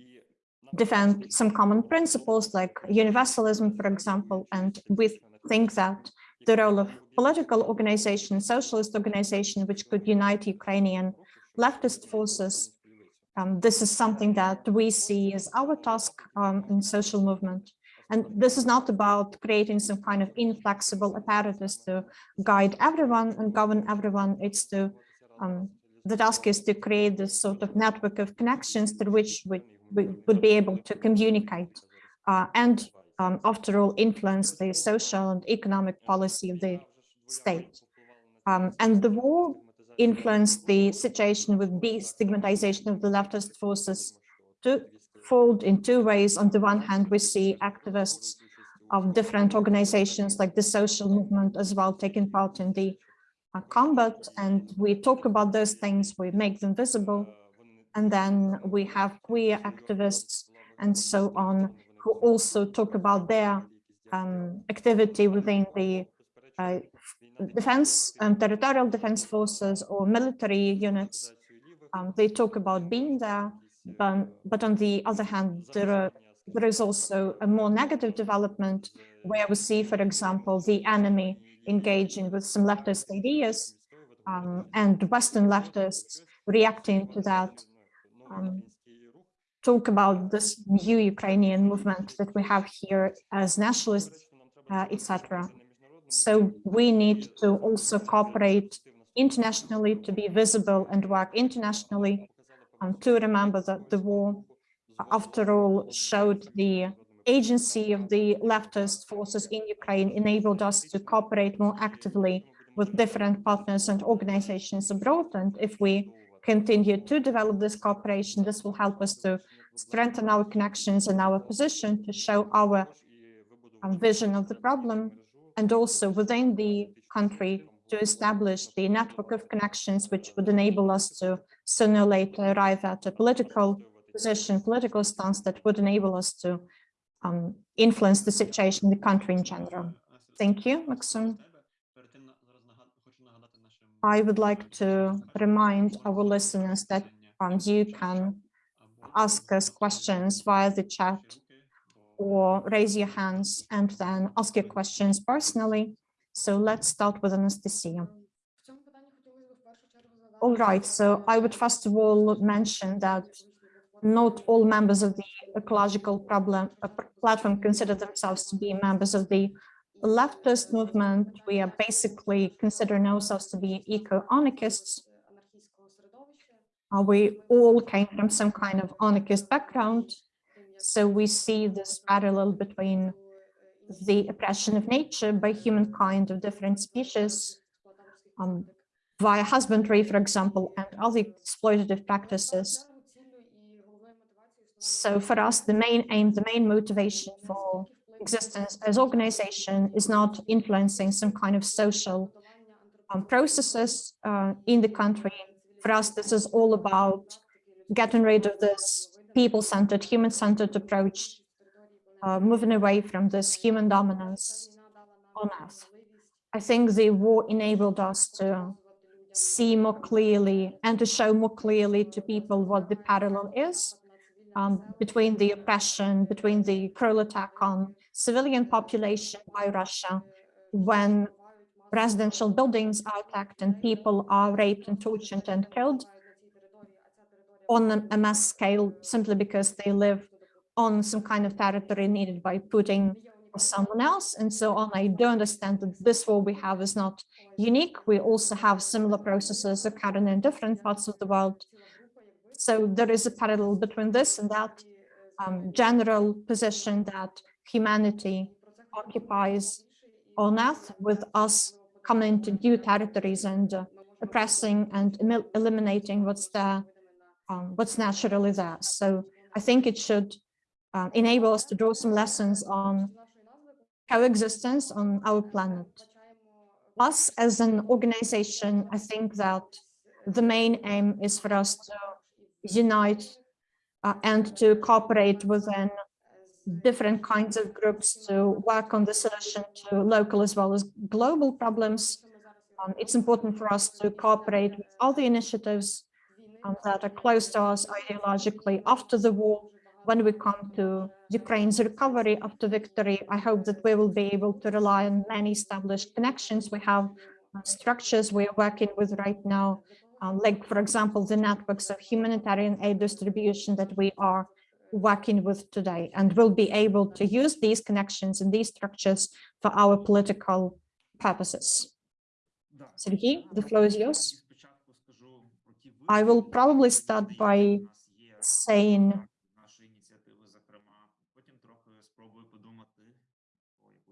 [SPEAKER 2] defend some common principles like universalism, for example, and we think that the role of political organization, socialist organization, which could unite Ukrainian leftist forces, um, this is something that we see as our task um, in social movement. And this is not about creating some kind of inflexible apparatus to guide everyone and govern everyone. It's to um, the task is to create this sort of network of connections through which we we would be able to communicate uh, and um, after all influence the social and economic policy of the state. Um, and the war influenced the situation with destigmatization of the leftist forces to fold in two ways. On the one hand, we see activists of different organizations like the social movement as well taking part in the uh, combat and we talk about those things, we make them visible and then we have queer activists and so on who also talk about their um, activity within the uh, defense, um, territorial defense forces or military units. Um, they talk about being there, but, but on the other hand, there, are, there is also a more negative development where we see, for example, the enemy engaging with some leftist ideas um, and Western leftists reacting to that um, talk about this new Ukrainian movement that we have here as nationalists, uh, etc. So we need to also cooperate internationally to be visible and work internationally um, to remember that the war, after all, showed the agency of the leftist forces in Ukraine enabled us to cooperate more actively with different partners and organizations abroad. And if we continue to develop this cooperation, this will help us to strengthen our connections and our position to show our um, vision of the problem and also within the country to establish the network of connections which would enable us to sooner or later arrive at a political position, political stance that would enable us to um, influence the situation in the country in general. Thank you, Maxim. I would like to remind our listeners that um, you can ask us questions via the chat or raise your hands and then ask your questions personally. So let's start with Anastasia. All right, so I would first of all mention that not all members of the ecological problem uh, platform consider themselves to be members of the leftist movement. We are basically considering ourselves to be eco-anarchists. Uh, we all came from some kind of anarchist background. So we see this parallel between the oppression of nature by humankind of different species um, via husbandry, for example, and other exploitative practices so for us, the main aim, the main motivation for existence as organization is not influencing some kind of social um, processes uh, in the country. For us, this is all about getting rid of this people-centered, human-centered approach, uh, moving away from this human dominance on Earth. I think the war enabled us to see more clearly and to show more clearly to people what the parallel is um, between the oppression, between the cruel attack on civilian population by Russia, when residential buildings are attacked and people are raped and tortured and killed on a mass scale simply because they live on some kind of territory needed by Putin or someone else and so on. I do understand that this war we have is not unique. We also have similar processes occurring in different parts of the world. So there is a parallel between this and that um, general position that humanity occupies on earth with us coming into new territories and uh, oppressing and eliminating what's there, um, what's naturally there. So I think it should uh, enable us to draw some lessons on coexistence on our planet. Us as an organization, I think that the main aim is for us to unite uh, and to cooperate within different kinds of groups to work on the solution to local as well as global problems. Um, it's important for us to cooperate with all the initiatives um, that are close to us ideologically after the war. When we come to Ukraine's recovery after victory, I hope that we will be able to rely on many established connections. We have uh, structures we are working with right now uh, like, for example, the networks of humanitarian aid distribution that we are working with today and will be able to use these connections and these structures for our political purposes. Sergey, the floor is yours. I will probably start by saying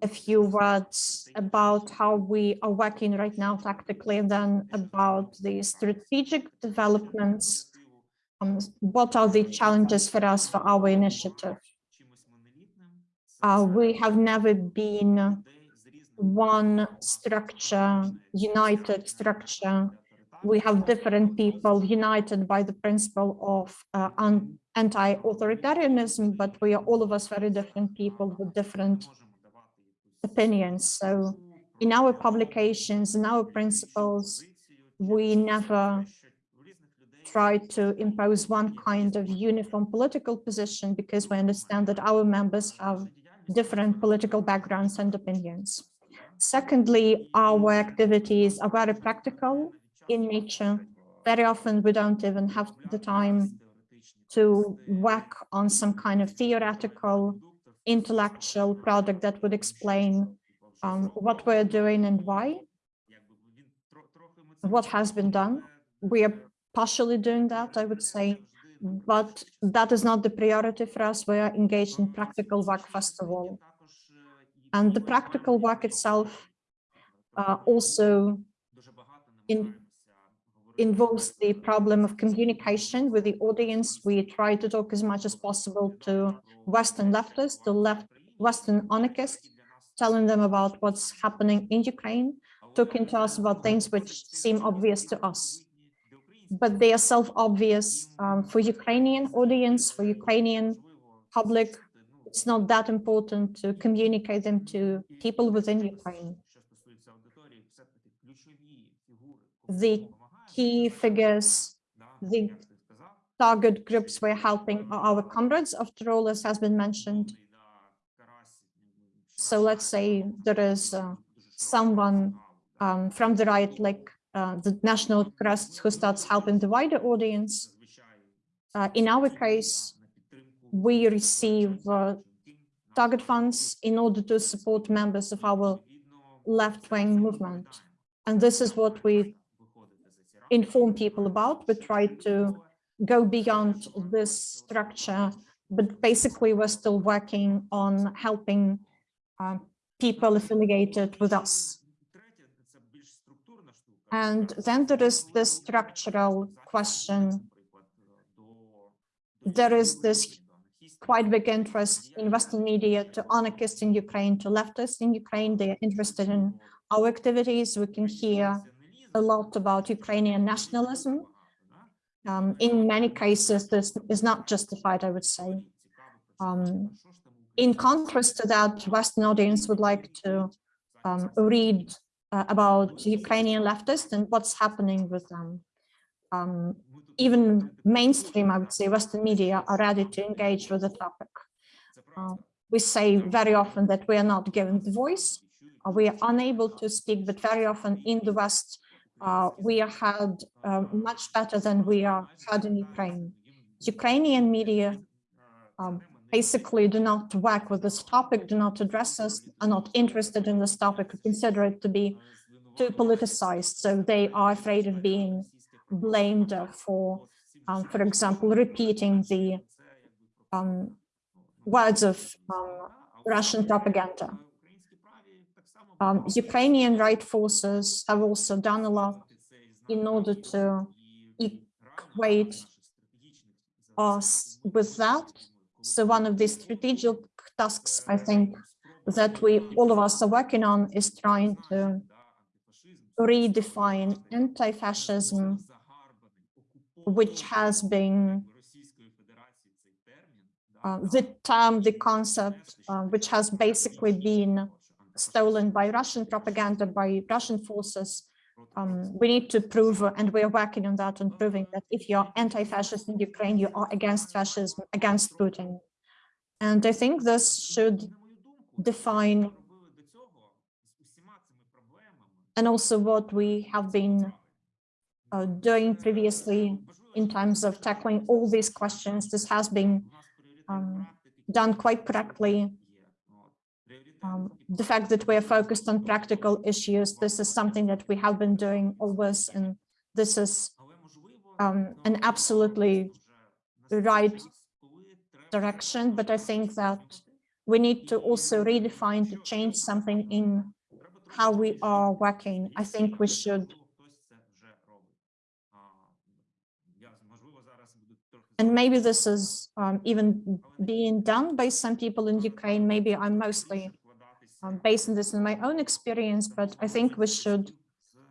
[SPEAKER 2] a few words about how we are working right now tactically, and then about the strategic developments. Um, what are the challenges for us for our initiative? Uh, we have never been one structure, united structure. We have different people united by the principle of uh, anti-authoritarianism, but we are all of us very different people with different opinions. So in our publications, in our principles, we never try to impose one kind of uniform political position because we understand that our members have different political backgrounds and opinions. Secondly, our activities are very practical in nature. Very often we don't even have the time to work on some kind of theoretical intellectual product that would explain um, what we're doing and why, what has been done. We are partially doing that, I would say, but that is not the priority for us. We are engaged in practical work, first of all. And the practical work itself uh, also in, involves the problem of communication with the audience. We try to talk as much as possible to Western leftists, to left Western anarchists, telling them about what's happening in Ukraine, talking to us about things which seem obvious to us. But they are self-obvious um, for Ukrainian audience, for Ukrainian public. It's not that important to communicate them to people within Ukraine. The key figures, the target groups we're helping are our comrades, after all, as has been mentioned. So let's say there is uh, someone um, from the right, like uh, the National Trust, who starts helping the wider audience. Uh, in our case, we receive uh, target funds in order to support members of our left-wing movement. And this is what we inform people about. We try to go beyond this structure, but basically we're still working on helping uh, people affiliated with us. And then there is this structural question. There is this quite big interest in Western media to anarchists in Ukraine, to leftists in Ukraine. They are interested in our activities. We can hear a lot about Ukrainian nationalism. Um, in many cases, this is not justified, I would say. Um, in contrast to that, Western audience would like to um, read uh, about Ukrainian leftists and what's happening with them. Um, even mainstream, I would say, Western media are ready to engage with the topic. Uh, we say very often that we are not given the voice, we are unable to speak, but very often in the West, uh, we are heard uh, much better than we are heard in Ukraine. Ukrainian media um, basically do not work with this topic, do not address us, are not interested in this topic, consider it to be too politicized. So they are afraid of being blamed for, um, for example, repeating the um, words of um, Russian propaganda. Um, Ukrainian right forces have also done a lot in order to equate us with that. So one of the strategic tasks, I think, that we all of us are working on is trying to redefine anti-fascism, which has been uh, the term, the concept, uh, which has basically been stolen by Russian propaganda, by Russian forces. Um, we need to prove, and we are working on that on proving that if you're anti-fascist in Ukraine, you are against fascism, against Putin. And I think this should define and also what we have been uh, doing previously in terms of tackling all these questions. This has been um, done quite correctly um, the fact that we are focused on practical issues, this is something that we have been doing always, and this is um, an absolutely right direction. But I think that we need to also redefine to change something in how we are working. I think we should And maybe this is um, even being done by some people in Ukraine. Maybe I'm mostly um, on this on my own experience, but I think we should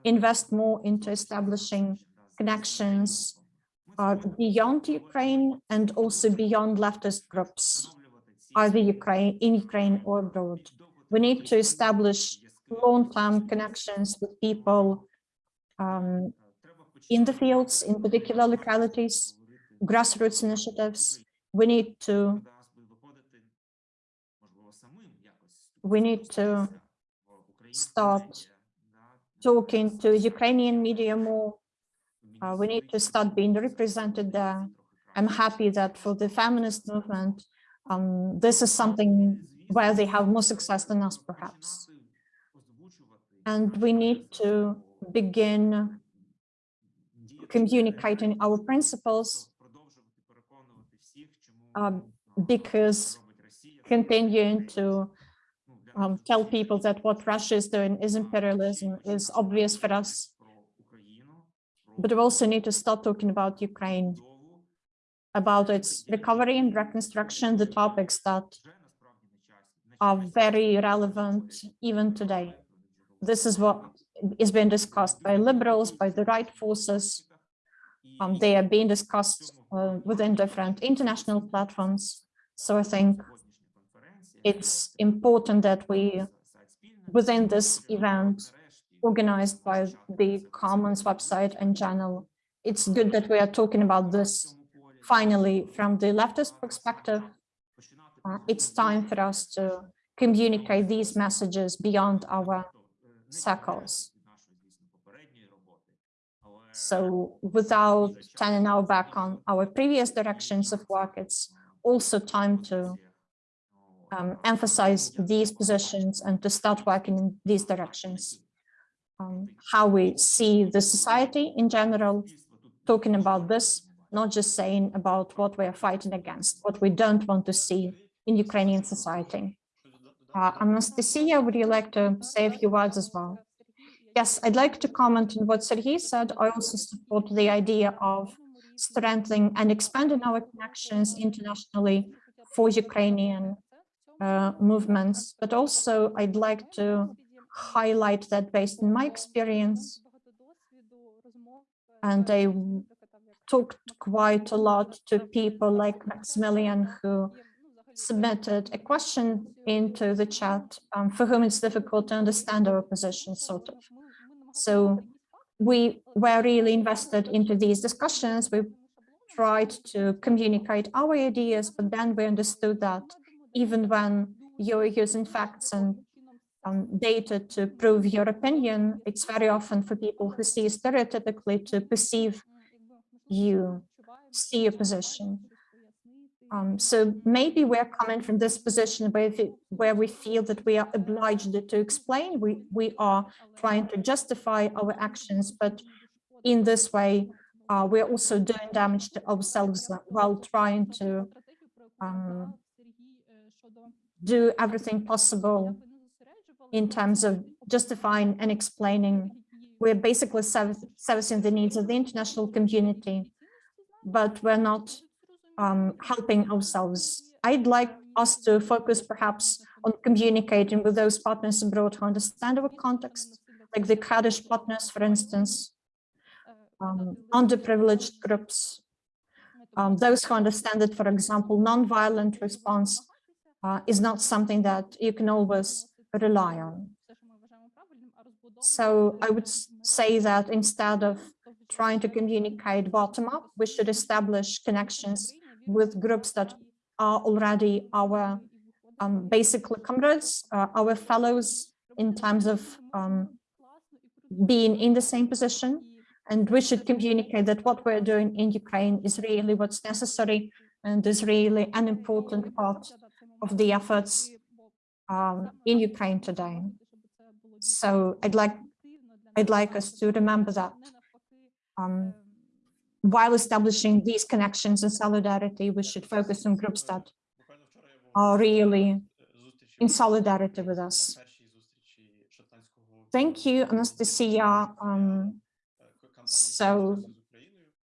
[SPEAKER 2] invest more into establishing connections uh, beyond Ukraine and also beyond leftist groups, either Ukraine, in Ukraine or abroad. We need to establish long-term connections with people um, in the fields, in particular localities, grassroots initiatives. We need to we need to start talking to Ukrainian media more. Uh, we need to start being represented there. I'm happy that for the feminist movement, um, this is something where they have more success than us, perhaps. And we need to begin communicating our principles um, because continuing to um, tell people that what Russia is doing is imperialism is obvious for us. But we also need to start talking about Ukraine, about its recovery and reconstruction, the topics that are very relevant even today. This is what is being discussed by liberals, by the right forces. Um, they are being discussed uh, within different international platforms. So I think it's important that we, within this event, organized by the Commons website and channel, it's good that we are talking about this finally from the leftist perspective. Uh, it's time for us to communicate these messages beyond our circles. So without turning our back on our previous directions of work, it's also time to um, emphasize these positions and to start working in these directions. Um, how we see the society in general, talking about this, not just saying about what we are fighting against, what we don't want to see in Ukrainian society. Uh, Anastasia, would you like to say a few words as well? Yes, I'd like to comment on what Sergei said. I also support the idea of strengthening and expanding our connections internationally for Ukrainian uh, movements, but also I'd like to highlight that based on my experience, and I talked quite a lot to people like Maximilian who submitted a question into the chat um, for whom it's difficult to understand our position, sort of. So we were really invested into these discussions. We tried to communicate our ideas, but then we understood that even when you're using facts and um, data to prove your opinion, it's very often for people who see stereotypically to perceive you, see your position. Um, so maybe we're coming from this position where, where we feel that we are obliged to explain, we, we are trying to justify our actions, but in this way, uh, we're also doing damage to ourselves while trying to um, do everything possible in terms of justifying and explaining. We're basically servicing the needs of the international community, but we're not um, helping ourselves. I'd like us to focus perhaps on communicating with those partners abroad who understand our context, like the Kurdish partners, for instance, um, underprivileged groups, um, those who understand that, for example, non-violent response uh, is not something that you can always rely on. So I would say that instead of trying to communicate bottom up, we should establish connections with groups that are already our um, basically comrades, uh, our fellows in terms of um, being in the same position. And we should communicate that what we're doing in Ukraine is really what's necessary and is really an important part of the efforts um, in Ukraine today. So I'd like I'd like us to remember that um, while establishing these connections and solidarity, we should focus on groups that are really in solidarity with us. Thank you, Anastasia. Um, so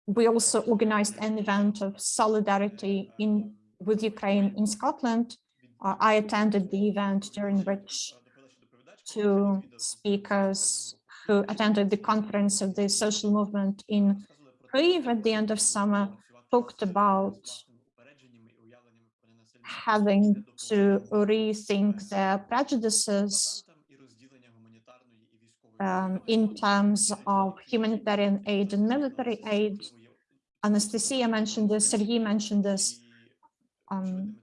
[SPEAKER 2] we also organized an event of solidarity in with Ukraine in Scotland. Uh, I attended the event during which two speakers who attended the conference of the social movement in Kyiv at the end of summer talked about having to rethink their prejudices um, in terms of humanitarian aid and military aid. Anastasia mentioned this, Sergei mentioned this. Um,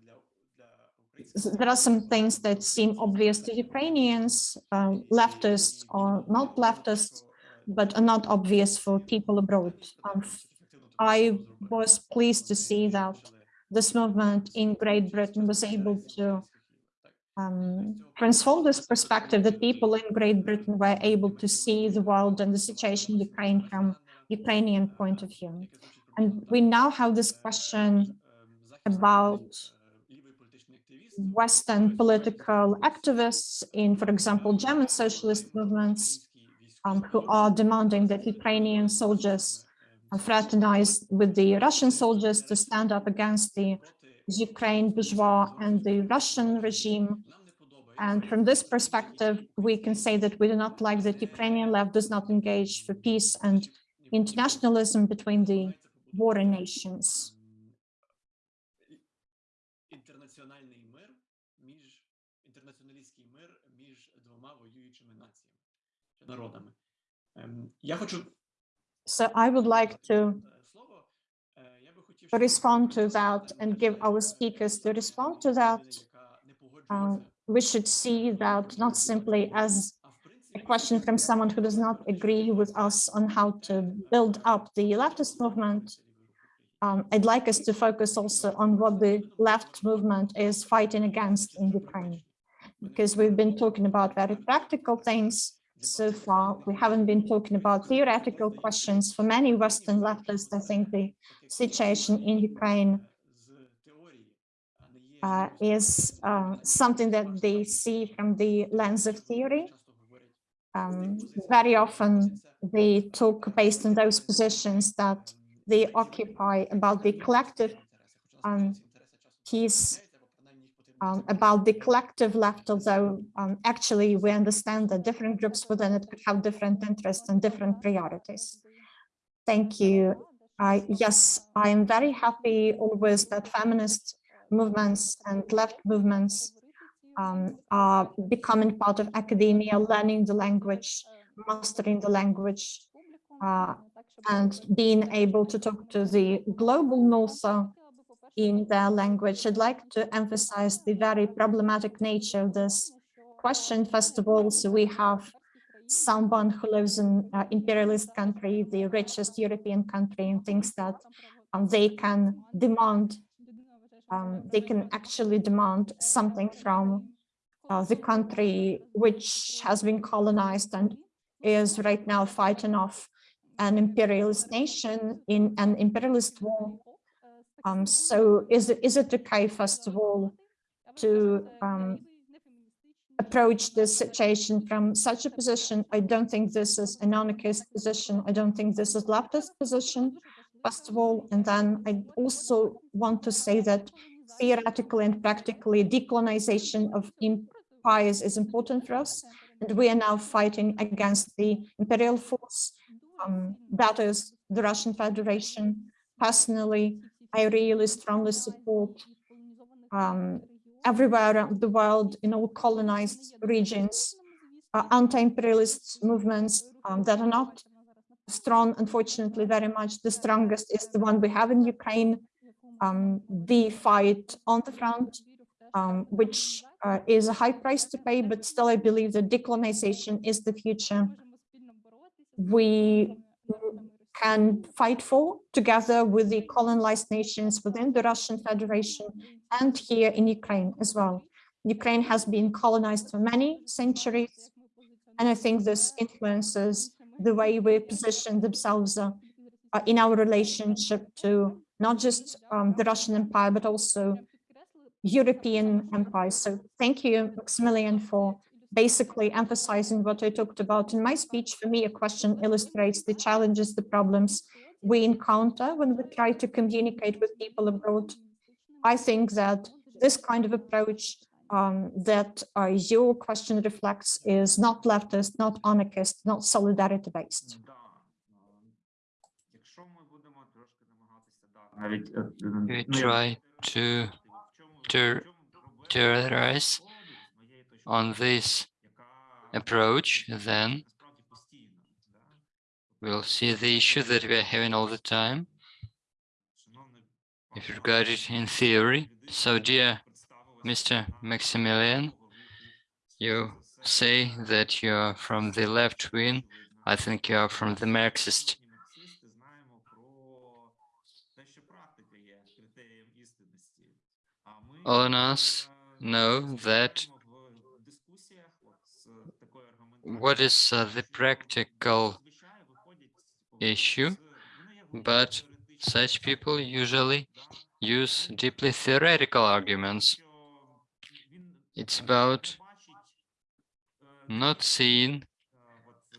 [SPEAKER 2] there are some things that seem obvious to Ukrainians, uh, leftists or not leftists, but are not obvious for people abroad. Um, I was pleased to see that this movement in Great Britain was able to um, transform this perspective that people in Great Britain were able to see the world and the situation in Ukraine from Ukrainian point of view. And we now have this question about Western political activists in, for example, German socialist movements um, who are demanding that Ukrainian soldiers fraternize with the Russian soldiers to stand up against the Ukraine bourgeois and the Russian regime. And from this perspective, we can say that we do not like that Ukrainian left does not engage for peace and internationalism between the warring nations.
[SPEAKER 1] народами. Ем, Я хочу
[SPEAKER 2] So I would like to
[SPEAKER 1] е, слово. Е, Я би хотів щоб
[SPEAKER 2] respond to that and give our speakers to respond to that.
[SPEAKER 1] яка не
[SPEAKER 2] Uh,
[SPEAKER 1] погоджується,
[SPEAKER 2] we should see that not simply as
[SPEAKER 1] а в принципі
[SPEAKER 2] a question from someone who does not agree with us on how to build up the leftist movement. Um, I'd like us to focus also on what the left movement is fighting against in Ukraine, because we've been talking about very practical things so far, we haven't been talking about theoretical questions. For many Western leftists, I think the situation in Ukraine uh, is uh, something that they see from the lens of theory. Um, very often they talk based on those positions that they occupy about the collective um, peace um, about the collective left, although um, actually we understand that different groups within it could have different interests and different priorities. Thank you. I yes, I am very happy always that feminist movements and left movements um, are becoming part of academia, learning the language, mastering the language, uh, and being able to talk to the global north in their language. I'd like to emphasize the very problematic nature of this question. First of all, so we have someone who lives in uh, imperialist country, the richest European country, and thinks that um, they can demand um, they can actually demand something from uh, the country which has been colonized and is right now fighting off an imperialist nation in an imperialist war. Um, so is it, is it okay, first of all, to um, approach this situation from such a position? I don't think this is an anarchist position. I don't think this is leftist position, first of all. And then I also want to say that theoretically and practically decolonization of empires is important for us. And we are now fighting against the imperial force. Um, that is the Russian Federation. Personally, I really strongly support um, everywhere around the world in all colonized regions, uh, anti-imperialist movements um, that are not strong, unfortunately, very much. The strongest is the one we have in Ukraine, um, the fight on the front, um, which uh, is a high price to pay, but still I believe that decolonization is the future. We can fight for together with the colonized nations within the Russian Federation and here in Ukraine as well. Ukraine has been colonized for many centuries, and I think this influences the way we position themselves uh, in our relationship to not just um, the Russian Empire, but also European empires. So thank you, Maximilian, for basically emphasizing what I talked about in my speech, for me, a question illustrates the challenges, the problems we encounter when we try to communicate with people abroad. I think that this kind of approach um, that uh, your question reflects is not leftist, not anarchist, not solidarity based.
[SPEAKER 3] We try to,
[SPEAKER 4] to
[SPEAKER 3] terrorize on this approach, then we'll see the issue that we are having all the time, if you regard it in theory. So, dear Mr. Maximilian, you say that you are from the left wing. I think you are from the Marxist All on us know that what is uh, the practical issue, but such people usually use deeply theoretical arguments. It's about not seeing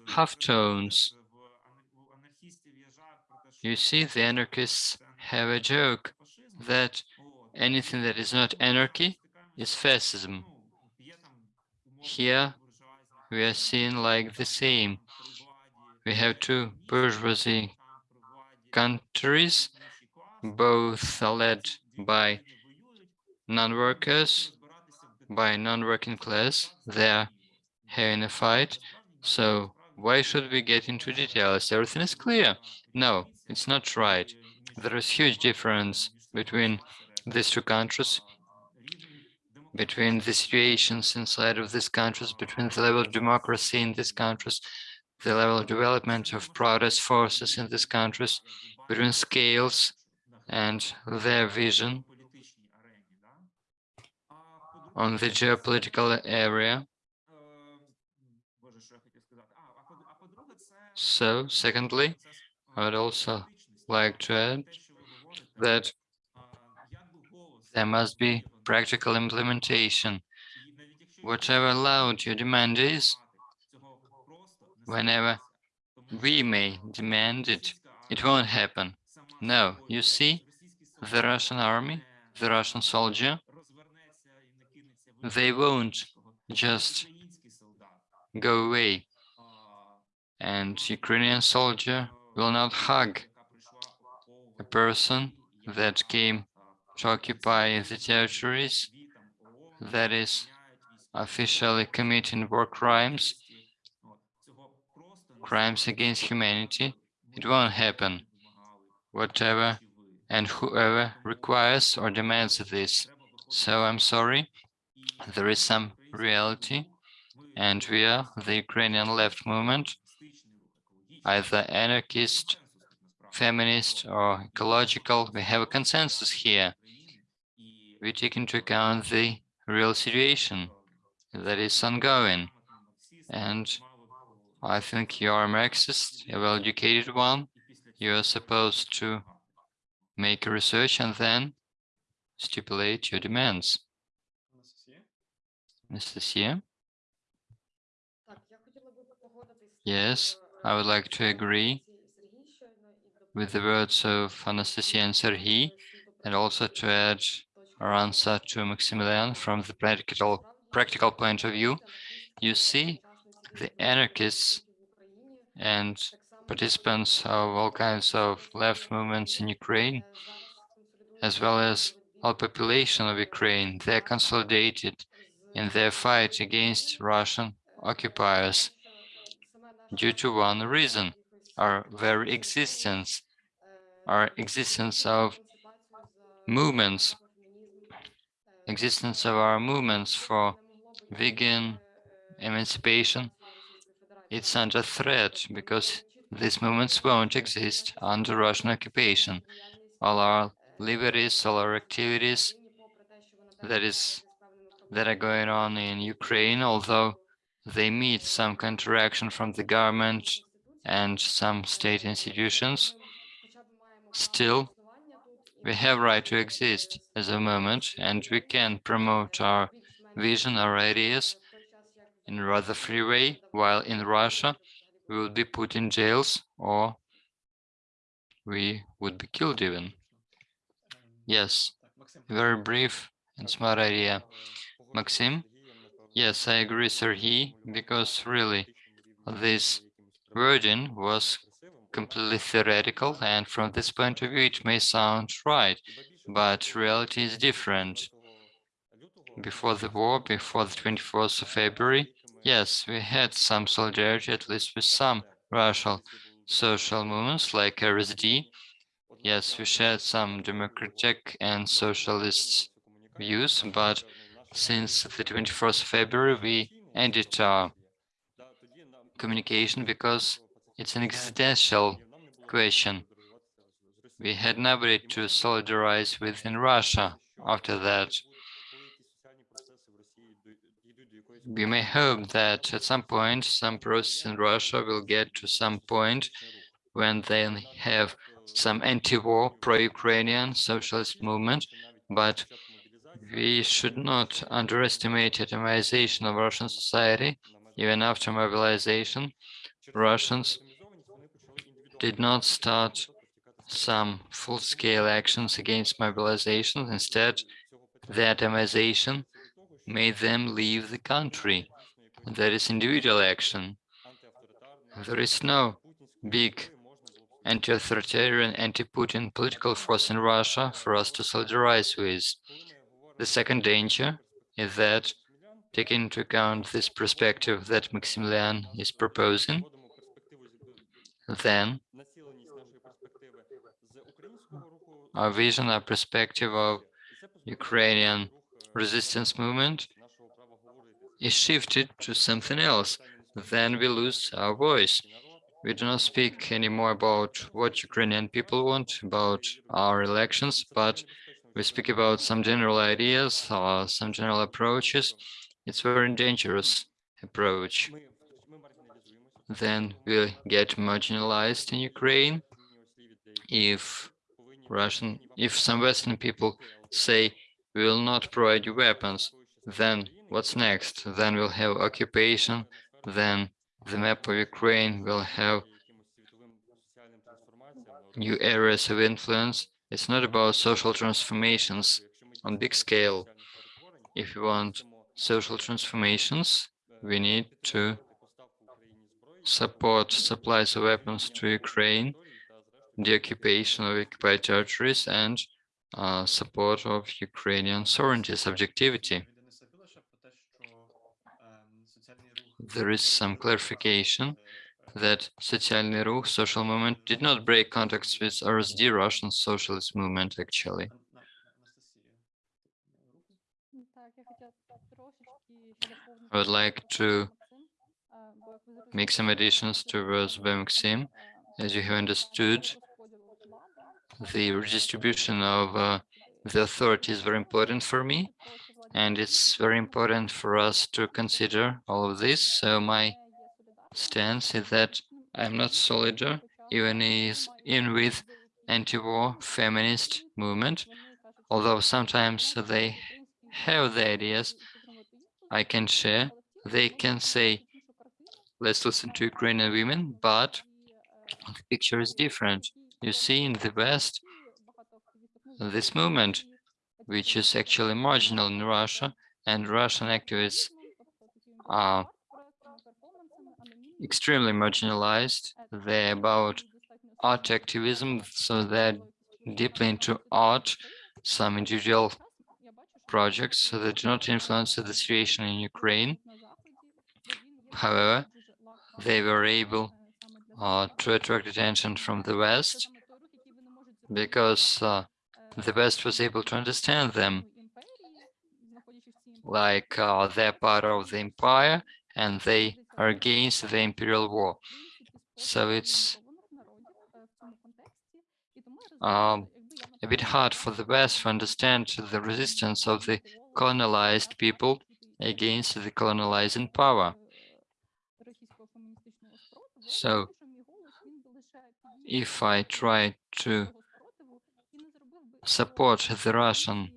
[SPEAKER 4] half-tones.
[SPEAKER 3] You see, the anarchists have a joke that anything that is not anarchy is fascism. Here, we are seeing like the same. We have two bourgeoisie countries, both are led by non-workers, by non-working class. They are having a fight. So why should we get into details? Everything is clear. No, it's not right. There is huge difference between these two countries between the situations inside of these countries, between the level of democracy in these countries, the level of development of protest forces in these countries, between scales and their vision on the geopolitical area. So, secondly, I would also like to add that there must be practical implementation. Whatever loud your demand is, whenever we may demand it, it won't happen. No, you see, the Russian army, the Russian soldier, they won't just go away. And Ukrainian soldier will not hug a person that came to occupy the territories that is officially committing war crimes, crimes against humanity. It won't happen. Whatever and whoever requires or demands this. So I'm sorry, there is some reality, and we are the Ukrainian left movement, either anarchist, feminist, or ecological. We have a consensus here. We take into account the real situation that is ongoing. And I think you are a Marxist, a well-educated one. You are supposed to make a research and then stipulate your demands. Mr. Anastasia? Yes, I would like to agree with the words of Anastasia and Serhiy, and also to add our answer to Maximilian from the practical practical point of view. You see, the anarchists and participants of all kinds of left movements in Ukraine, as well as all population of Ukraine, they're consolidated in their fight against Russian occupiers due to one reason, our very existence, our existence of movements, existence of our movements for vegan emancipation, it's under threat because these movements won't exist under Russian occupation. All our liberties, all our activities that is that are going on in Ukraine, although they meet some counteraction from the government and some state institutions, still We have right to exist as a moment, and we can promote our vision, our ideas in rather free way, while in Russia, we will be put in jails or we would be killed even. Yes, very brief and smart idea. Maxim? Yes, I agree, Sergey, because really this wording was completely theoretical, and from this point of view, it may sound right, but reality is different. Before the war, before the 24th of February, yes, we had some solidarity, at least with some Russian social movements like RSD. Yes, we shared some democratic and socialist views, but since the 21st of February, we ended our communication because it's an existential question. We had nobody to solidarize with in Russia after that. We may hope that at some point, some process in Russia will get to some point when they have some anti-war, pro-Ukrainian socialist movement, but we should not underestimate atomization of Russian society. Even after mobilization, Russians did not start some full-scale actions against mobilization. Instead, the atomization made them leave the country. That is individual action. There is no big anti-authoritarian, anti-Putin political force in Russia for us to solidarize with. The second danger is that, taking into account this perspective that Maximilian is proposing, then our vision, our perspective of Ukrainian resistance movement is shifted to something else, then we lose our voice. We do not speak anymore about what Ukrainian people want, about our elections, but we speak about some general ideas or some general approaches. It's a very dangerous approach. Then we'll get marginalized in Ukraine if Russian, if some Western people say we will not provide you weapons, then what's next? Then we'll have occupation, then the map of Ukraine will have new areas of influence. It's not about social transformations on big scale. If we want social transformations, we need to support supplies of weapons to Ukraine, the occupation of occupied territories, and uh, support of Ukrainian sovereignty, subjectivity. There is some clarification that Socialny Ruch, social movement, did not break contacts with RSD, Russian socialist movement, actually. I would like to make some additions to by Maxim. As you have understood, the redistribution of uh, the authority is very important for me, and it's very important for us to consider all of this. So my stance is that I'm not solidar even is in with anti-war feminist movement, although sometimes they have the ideas I can share. They can say, let's listen to Ukrainian women, but the picture is different. You see in the West, this movement, which is actually marginal in Russia, and Russian activists are extremely marginalized. They're about art activism, so they're deeply into art, some individual projects, so they do not influence the situation in Ukraine. However, they were able uh, to attract attention from the West because uh, the West was able to understand them like uh, they're part of the empire and they are against the imperial war. So it's um, a bit hard for the West to understand the resistance of the colonized people against the colonizing power. So if I try to support the Russian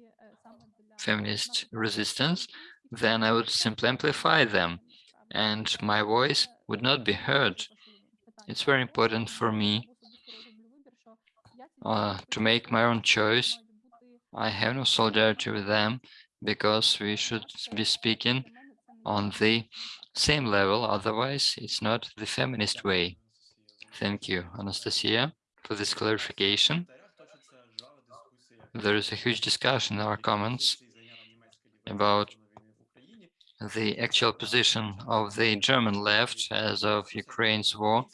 [SPEAKER 3] feminist resistance, then I would simply amplify them and my voice would not be heard. It's very important for me uh, to make my own choice. I have no solidarity with them because we should be speaking on the same level, otherwise it's not the feminist way. Thank you, Anastasia, for this clarification. There is a huge discussion in our comments about the actual position of the German left as of Ukraine's war.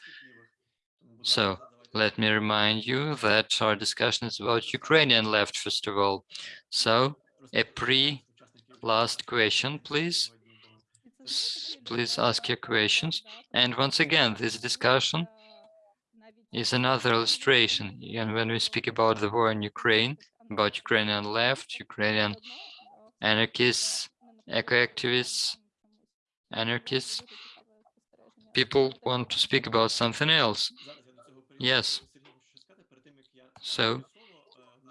[SPEAKER 3] So let me remind you that our discussion is about Ukrainian left, first of all. So a pre-last question, please. Please ask your questions. And once again, this discussion is another illustration. And when we speak about the war in Ukraine, about Ukrainian left, Ukrainian anarchists, eco-activists, anarchists, people want to speak about something else. Yes. So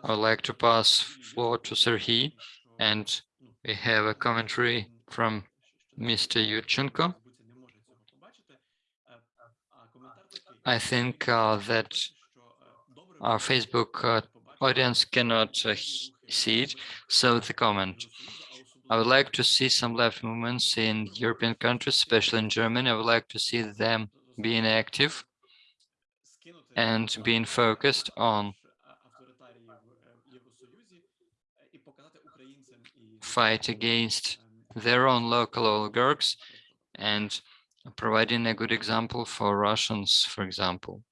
[SPEAKER 3] I would like to pass floor to Serhiy, and we have a commentary from Mr. Yurchenko. I think uh, that our Facebook uh, audience cannot uh, see it, so the comment. I would like to see some left movements in European countries, especially in Germany. I would like to see them being active and being focused on fight against their own local oligarchs and providing a good example for Russians, for example.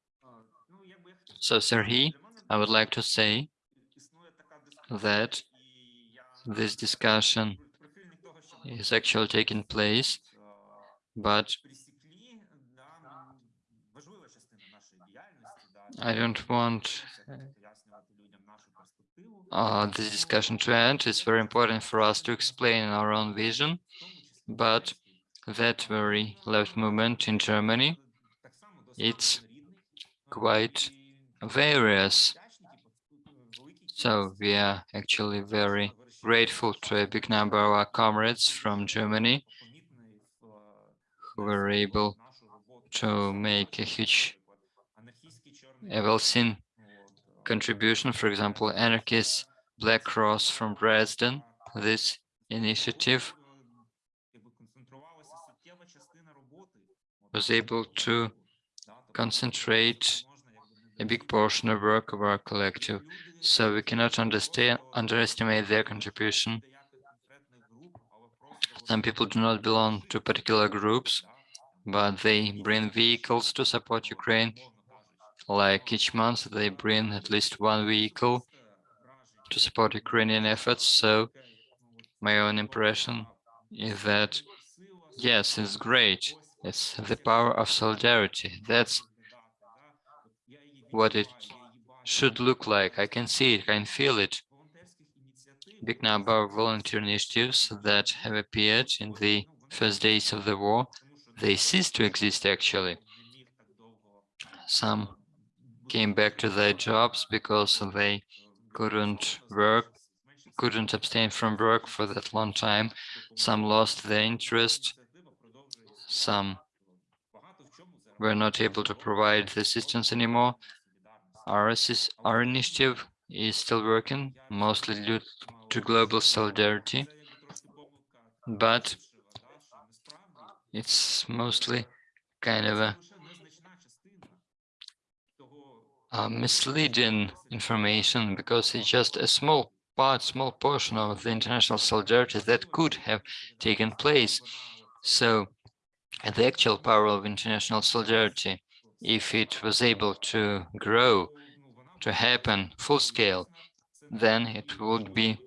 [SPEAKER 3] So, Serhiy, I would like to say that this discussion is actually taking place, but I don't want uh, this discussion to end. It's very important for us to explain our own vision, but that very left movement in Germany, it's quite various. So we are actually very grateful to a big number of our comrades from Germany who were able to make a huge, a well-seen contribution. For example, anarchist Black Cross from Dresden, this initiative was able to concentrate a big portion of work of our collective. So we cannot understand, underestimate their contribution. Some people do not belong to particular groups, but they bring vehicles to support Ukraine. Like each month, they bring at least one vehicle to support Ukrainian efforts. So my own impression is that, yes, it's great. It's the power of solidarity. That's what it should look like. I can see it, I can feel it. Big number of volunteer initiatives that have appeared in the first days of the war, they ceased to exist actually. Some came back to their jobs because they couldn't work, couldn't abstain from work for that long time. Some lost their interest. Some were not able to provide the assistance anymore. Our, assist, our initiative is still working, mostly due to global solidarity, but it's mostly kind of a, a misleading information because it's just a small part, small portion of the international solidarity that could have taken place. So the actual power of international solidarity, if it was able to grow, to happen full scale, then it would be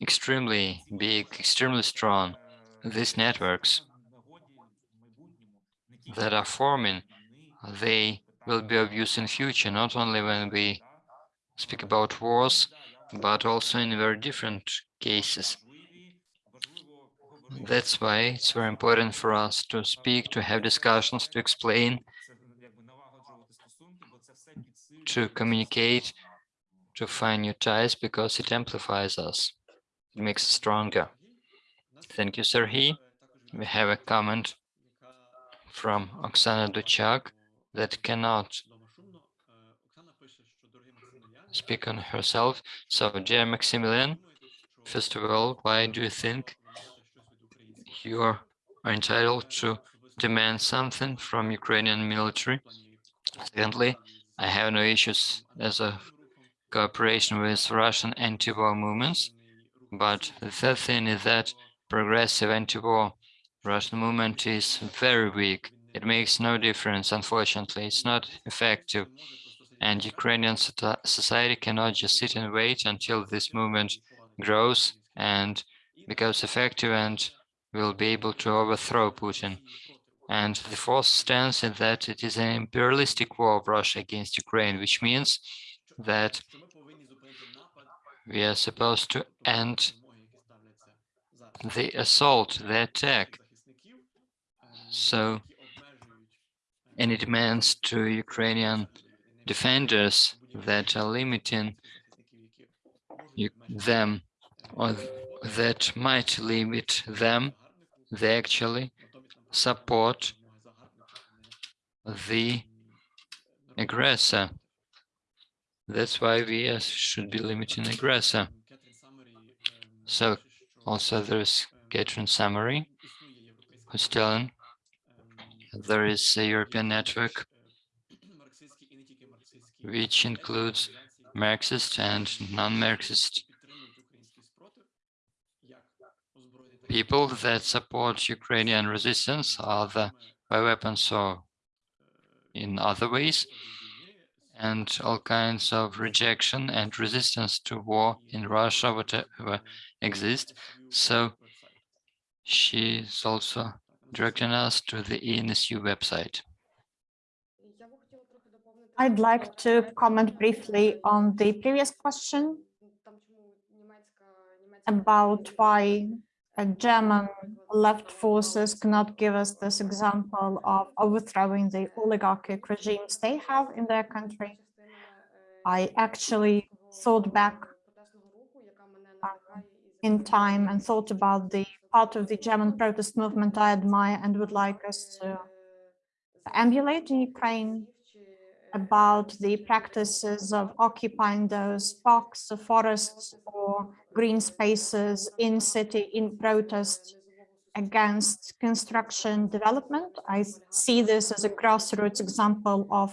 [SPEAKER 3] extremely big, extremely strong. These networks that are forming, they will be of use in future, not only when we speak about wars, but also in very different cases. That's why it's very important for us to speak, to have discussions, to explain, to communicate, to find new ties because it amplifies us. It makes us stronger. Thank you, Serhiy. We have a comment from Oksana Dutchak that cannot speak on herself. So, dear Maximilian, first of all, why do you think you are entitled to demand something from Ukrainian military? Secondly, I have no issues as a cooperation with Russian anti-war movements, but the third thing is that progressive anti-war Russian movement is very weak. It makes no difference, unfortunately. It's not effective. And Ukrainian society cannot just sit and wait until this movement grows and becomes effective and will be able to overthrow Putin. And the fourth stance is that it is an imperialistic war of Russia against Ukraine, which means that we are supposed to end the assault, the attack. So any demands to Ukrainian defenders that are limiting them or that might limit them, they actually support the aggressor. That's why we should be limiting aggressor. So also there's Catherine Samary who's telling there is a European network which includes Marxist and non-Marxist people that support Ukrainian resistance, either by weapons or in other ways, and all kinds of rejection and resistance to war in Russia, whatever exists. So she's also directing us to the ENSU website.
[SPEAKER 2] I'd like to comment briefly on the previous question about why a German left forces cannot give us this example of overthrowing the oligarchic regimes they have in their country. I actually thought back uh, in time and thought about the part of the German protest movement I admire and would like us to emulate in Ukraine about the practices of occupying those parks, forests, or green spaces in city in protest against construction development. I see this as a grassroots example of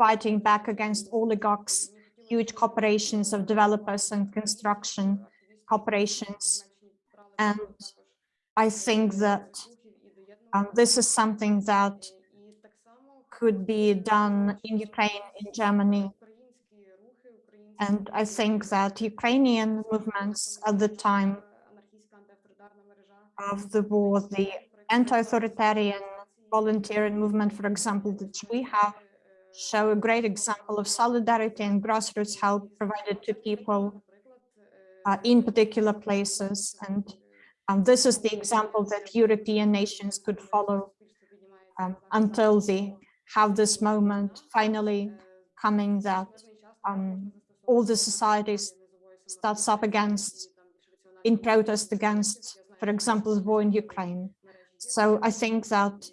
[SPEAKER 2] fighting back against oligarchs, huge corporations of developers and construction corporations. And I think that um, this is something that could be done in Ukraine, in Germany, and I think that Ukrainian movements at the time of the war, the anti-authoritarian volunteering movement, for example, that we have, show a great example of solidarity and grassroots help provided to people uh, in particular places. And um, this is the example that European nations could follow um, until they have this moment finally coming that um, all the societies starts up against, in protest against, for example, the war in Ukraine. So I think that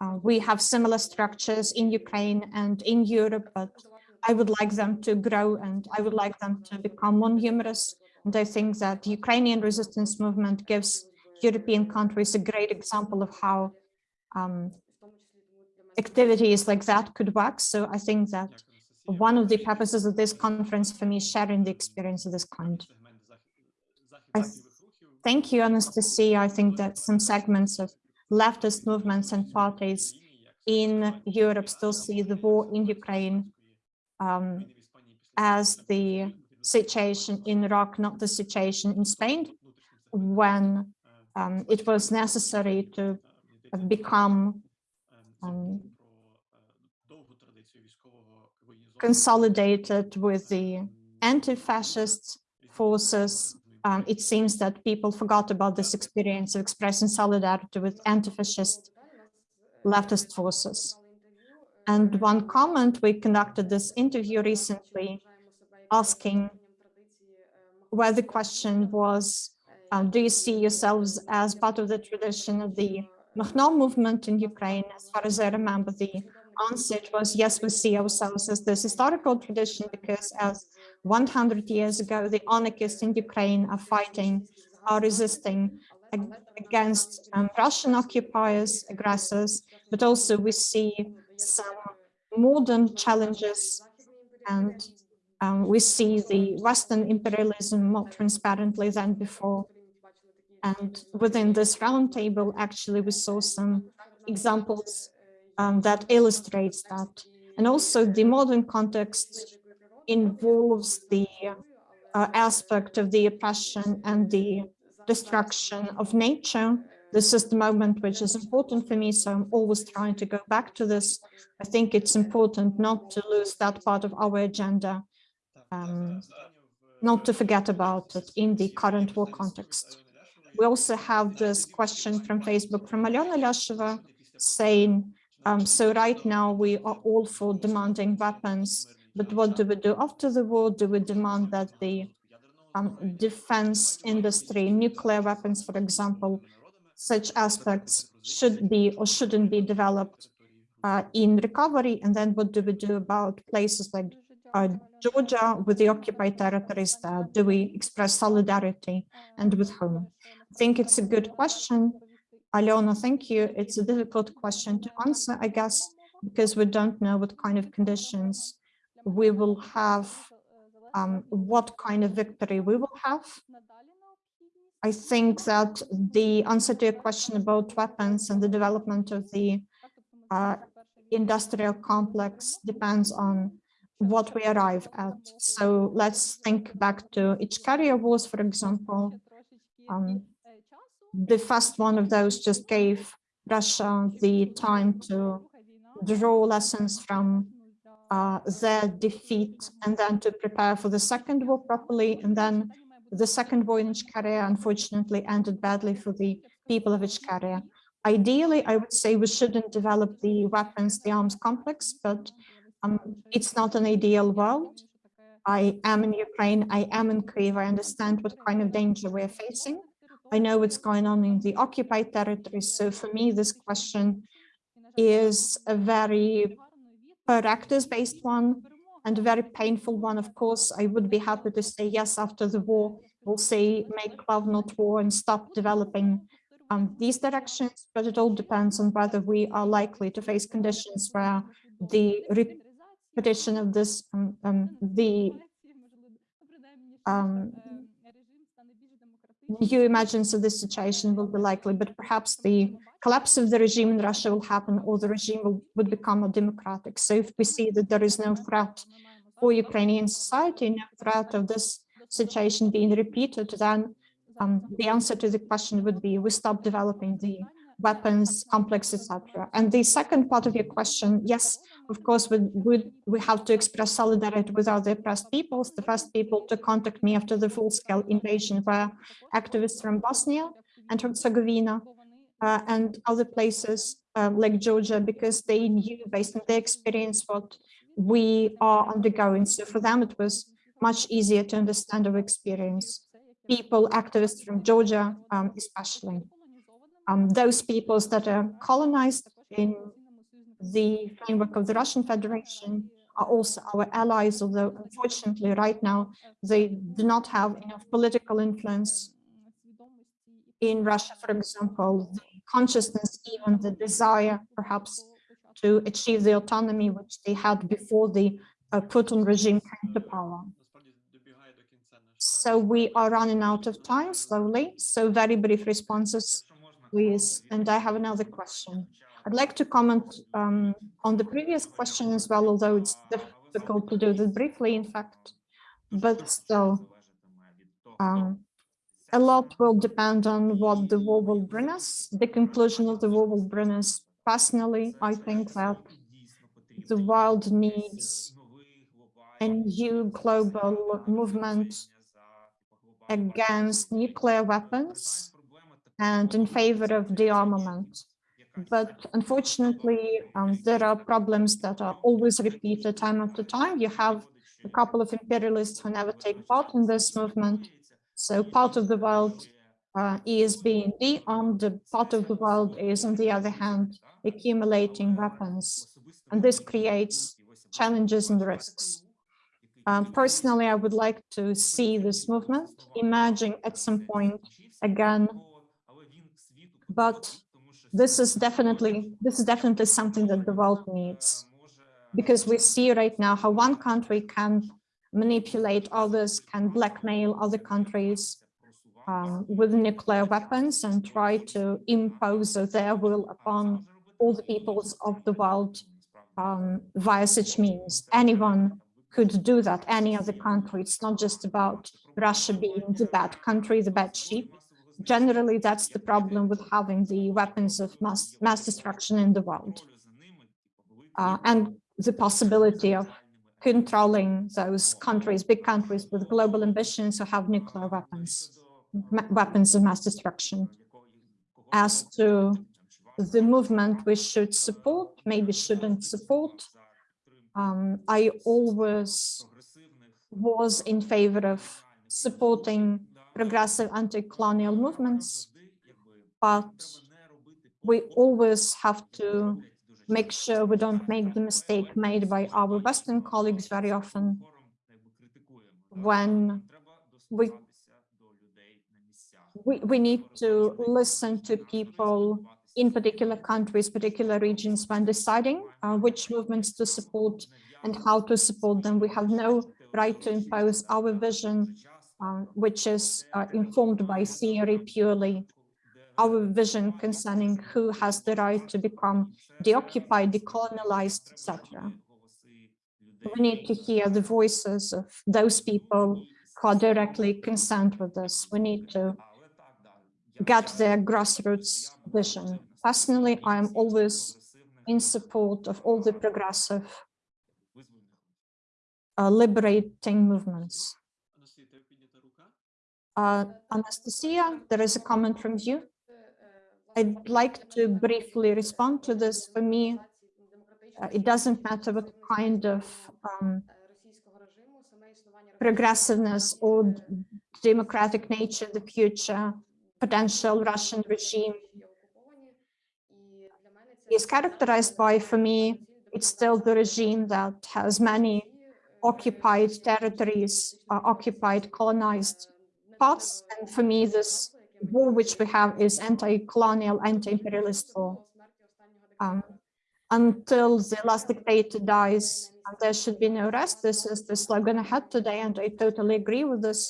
[SPEAKER 2] uh, we have similar structures in Ukraine and in Europe, but I would like them to grow and I would like them to become more numerous. And I think that the Ukrainian resistance movement gives European countries a great example of how um, activities like that could work. So I think that one of the purposes of this conference for me is sharing the experience of this kind. I thank you, Anastasia. I think that some segments of leftist movements and parties in Europe still see the war in Ukraine um, as the situation in Iraq, not the situation in Spain, when um, it was necessary to become um, consolidated with the anti-fascist forces. Um, it seems that people forgot about this experience of expressing solidarity with anti-fascist leftist forces. And one comment, we conducted this interview recently asking where the question was, uh, do you see yourselves as part of the tradition of the Makhno movement in Ukraine? As far as I remember, the answer was yes, we see ourselves as this historical tradition because as 100 years ago, the anarchists in Ukraine are fighting, are resisting against um, Russian occupiers, aggressors, but also we see some modern challenges and um, we see the Western imperialism more transparently than before. And within this roundtable, actually, we saw some examples um, that illustrates that. And also the modern context involves the uh, aspect of the oppression and the destruction of nature. This is the moment which is important for me, so I'm always trying to go back to this. I think it's important not to lose that part of our agenda, um, not to forget about it in the current war context. We also have this question from Facebook from Alyona Lyasheva saying, um, so right now we are all for demanding weapons, but what do we do after the war? Do we demand that the um, defense industry, nuclear weapons, for example, such aspects should be or shouldn't be developed uh, in recovery? And then what do we do about places like uh, Georgia with the occupied territories? Do we express solidarity and with whom? I think it's a good question. Alyona, thank you. It's a difficult question to answer, I guess, because we don't know what kind of conditions we will have, um, what kind of victory we will have. I think that the answer to your question about weapons and the development of the uh, industrial complex depends on what we arrive at. So let's think back to Ichkaria wars, for example. Um, the first one of those just gave Russia the time to draw lessons from uh, their defeat and then to prepare for the second war properly. And then the second war in Ichkaria unfortunately ended badly for the people of Ichkaria. Ideally, I would say we shouldn't develop the weapons, the arms complex, but um, it's not an ideal world. I am in Ukraine, I am in Kyiv, I understand what kind of danger we're facing. I know what's going on in the occupied territories. So for me, this question is a very practice-based one and a very painful one. Of course, I would be happy to say yes after the war, we'll say make love not war and stop developing um, these directions, but it all depends on whether we are likely to face conditions where the repetition of this, um, um, the um, new emergence of this situation will be likely, but perhaps the collapse of the regime in Russia will happen or the regime will, would become more democratic. So if we see that there is no threat for Ukrainian society, no threat of this situation being repeated, then um, the answer to the question would be we stop developing the weapons complex, etc. And the second part of your question, yes, of course, we, we, we have to express solidarity with other oppressed peoples. The first people to contact me after the full-scale invasion were activists from Bosnia and Herzegovina uh, and other places uh, like Georgia, because they knew based on their experience what we are undergoing. So for them, it was much easier to understand our experience. People, activists from Georgia, um, especially um, those peoples that are colonized in the framework of the Russian Federation are also our allies, although unfortunately right now they do not have enough political influence in Russia, for example, the consciousness, even the desire perhaps to achieve the autonomy which they had before the uh, Putin regime came to power. So we are running out of time slowly, so very brief responses please. And I have another question. I'd like to comment um, on the previous question as well, although it's difficult to do that briefly, in fact, but still, um, a lot will depend on what the war will bring us. The conclusion of the war will bring us. Personally, I think that the world needs a new global movement against nuclear weapons and in favor of dearmament. But unfortunately, um, there are problems that are always repeated time after time. You have a couple of imperialists who never take part in this movement. So part of the world uh, is being de-armed, part of the world is, on the other hand, accumulating weapons. And this creates challenges and risks. Um, personally, I would like to see this movement emerging at some point again, but this is definitely this is definitely something that the world needs because we see right now how one country can manipulate others, can blackmail other countries um, with nuclear weapons and try to impose their will upon all the peoples of the world um, via such means. Anyone could do that, any other country. It's not just about Russia being the bad country, the bad sheep. Generally, that's the problem with having the weapons of mass, mass destruction in the world. Uh, and the possibility of controlling those countries, big countries with global ambitions who have nuclear weapons, weapons of mass destruction. As to the movement we should support, maybe shouldn't support, um, I always was in favor of supporting progressive anti-colonial movements, but we always have to make sure we don't make the mistake made by our Western colleagues very often when we, we, we need to listen to people in particular countries, particular regions when deciding uh, which movements to support and how to support them. We have no right to impose our vision, uh, which is uh, informed by theory purely, our vision concerning who has the right to become deoccupied, decolonized, etc. We need to hear the voices of those people who are directly concerned with this. We need to get their grassroots vision. Personally, I am always in support of all the progressive uh, liberating movements. Uh, Anastasia, there is a comment from you. I'd like to briefly respond to this. For me, uh, it doesn't matter what kind of um, progressiveness or democratic nature the future potential Russian regime is characterized by, for me, it's still the regime that has many occupied territories, uh, occupied colonized parts. And for me, this war which we have is anti-colonial, anti-imperialist war. Um, until the last dictator dies, there should be no rest. This is the slogan I had today, and I totally agree with this.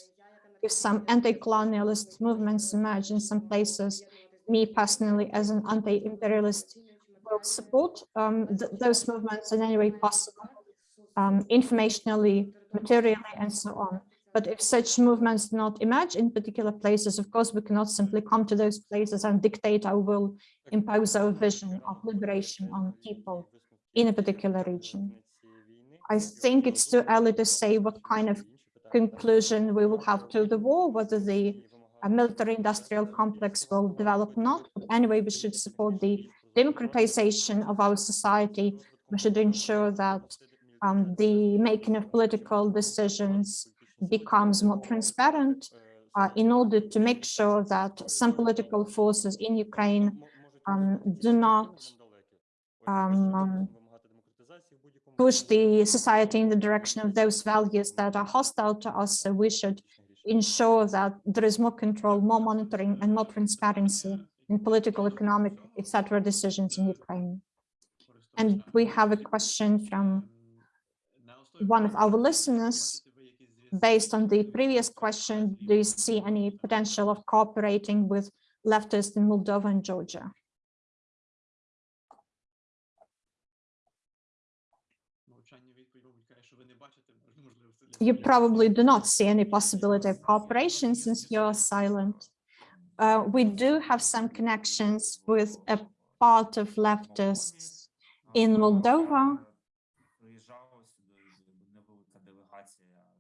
[SPEAKER 2] If some anti-colonialist movements emerge in some places, me personally as an anti-imperialist will support um, th those movements in any way possible, um, informationally, materially, and so on. But if such movements do not emerge in particular places, of course, we cannot simply come to those places and dictate our will, impose our vision of liberation on people in a particular region. I think it's too early to say what kind of conclusion we will have to the war, whether the military industrial complex will develop not. But anyway, we should support the democratization of our society, we should ensure that um, the making of political decisions becomes more transparent uh, in order to make sure that some political forces in Ukraine um, do not um, um push the society in the direction of those values that are hostile to us. So we should ensure that there is more control, more monitoring and more transparency in political, economic, etc. decisions in Ukraine. And we have a question from one of our listeners. Based on the previous question, do you see any potential of cooperating with leftists in Moldova and Georgia? You probably do not see any possibility of cooperation since you're silent uh, we do have some connections with a part of leftists in Moldova.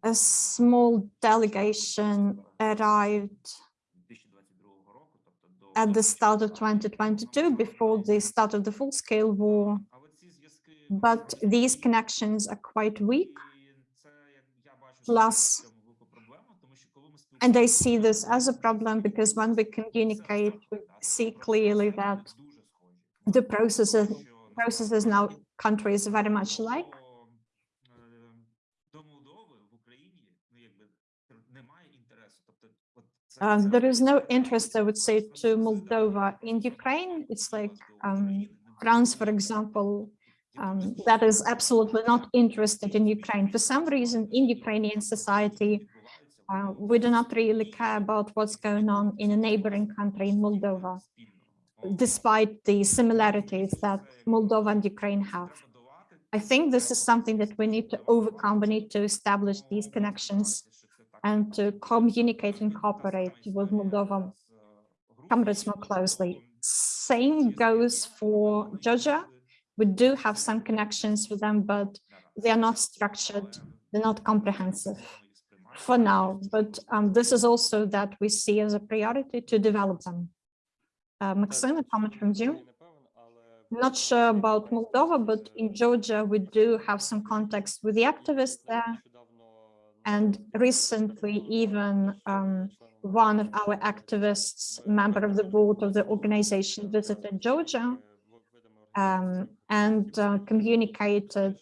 [SPEAKER 2] a small delegation arrived at the start of 2022, before the start of the full-scale war. But these connections are quite weak. Plus, and I see this as a problem because when we communicate, we see clearly that the processes, processes now countries very much alike. Uh, there is no interest, I would say, to Moldova in Ukraine. It's like um, France, for example, um, that is absolutely not interested in Ukraine. For some reason, in Ukrainian society, uh, we do not really care about what's going on in a neighboring country in Moldova, despite the similarities that Moldova and Ukraine have. I think this is something that we need to overcome. We need to establish these connections and to communicate and cooperate with Moldova comrades more closely. Same goes for Georgia. We do have some connections with them, but they are not structured, they're not comprehensive for now. But um, this is also that we see as a priority to develop them. Uh, Maxim, a comment from you? Not sure about Moldova, but in Georgia, we do have some contacts with the activists there. And recently, even um, one of our activists, member of the board of the organization, visited Georgia um, and uh, communicated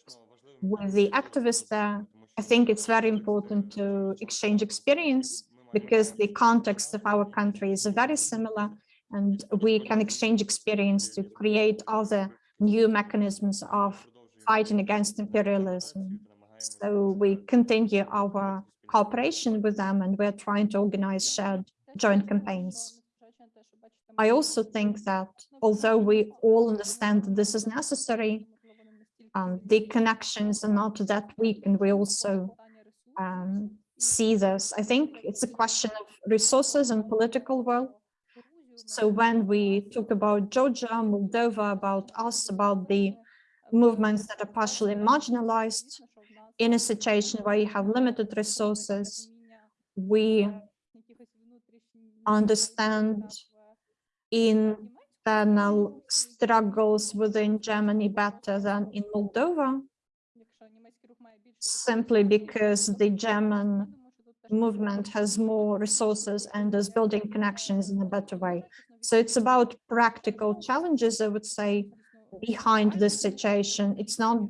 [SPEAKER 2] with the activists there. I think it's very important to exchange experience because the context of our country is very similar and we can exchange experience to create other new mechanisms of fighting against imperialism. So we continue our cooperation with them and we're trying to organize shared joint campaigns. I also think that although we all understand that this is necessary, um, the connections are not that weak and we also um, see this. I think it's a question of resources and political will. So when we talk about Georgia, Moldova, about us, about the movements that are partially marginalized in a situation where you have limited resources, we understand internal struggles within Germany better than in Moldova, simply because the German movement has more resources and is building connections in a better way. So it's about practical challenges, I would say, behind this situation. It's not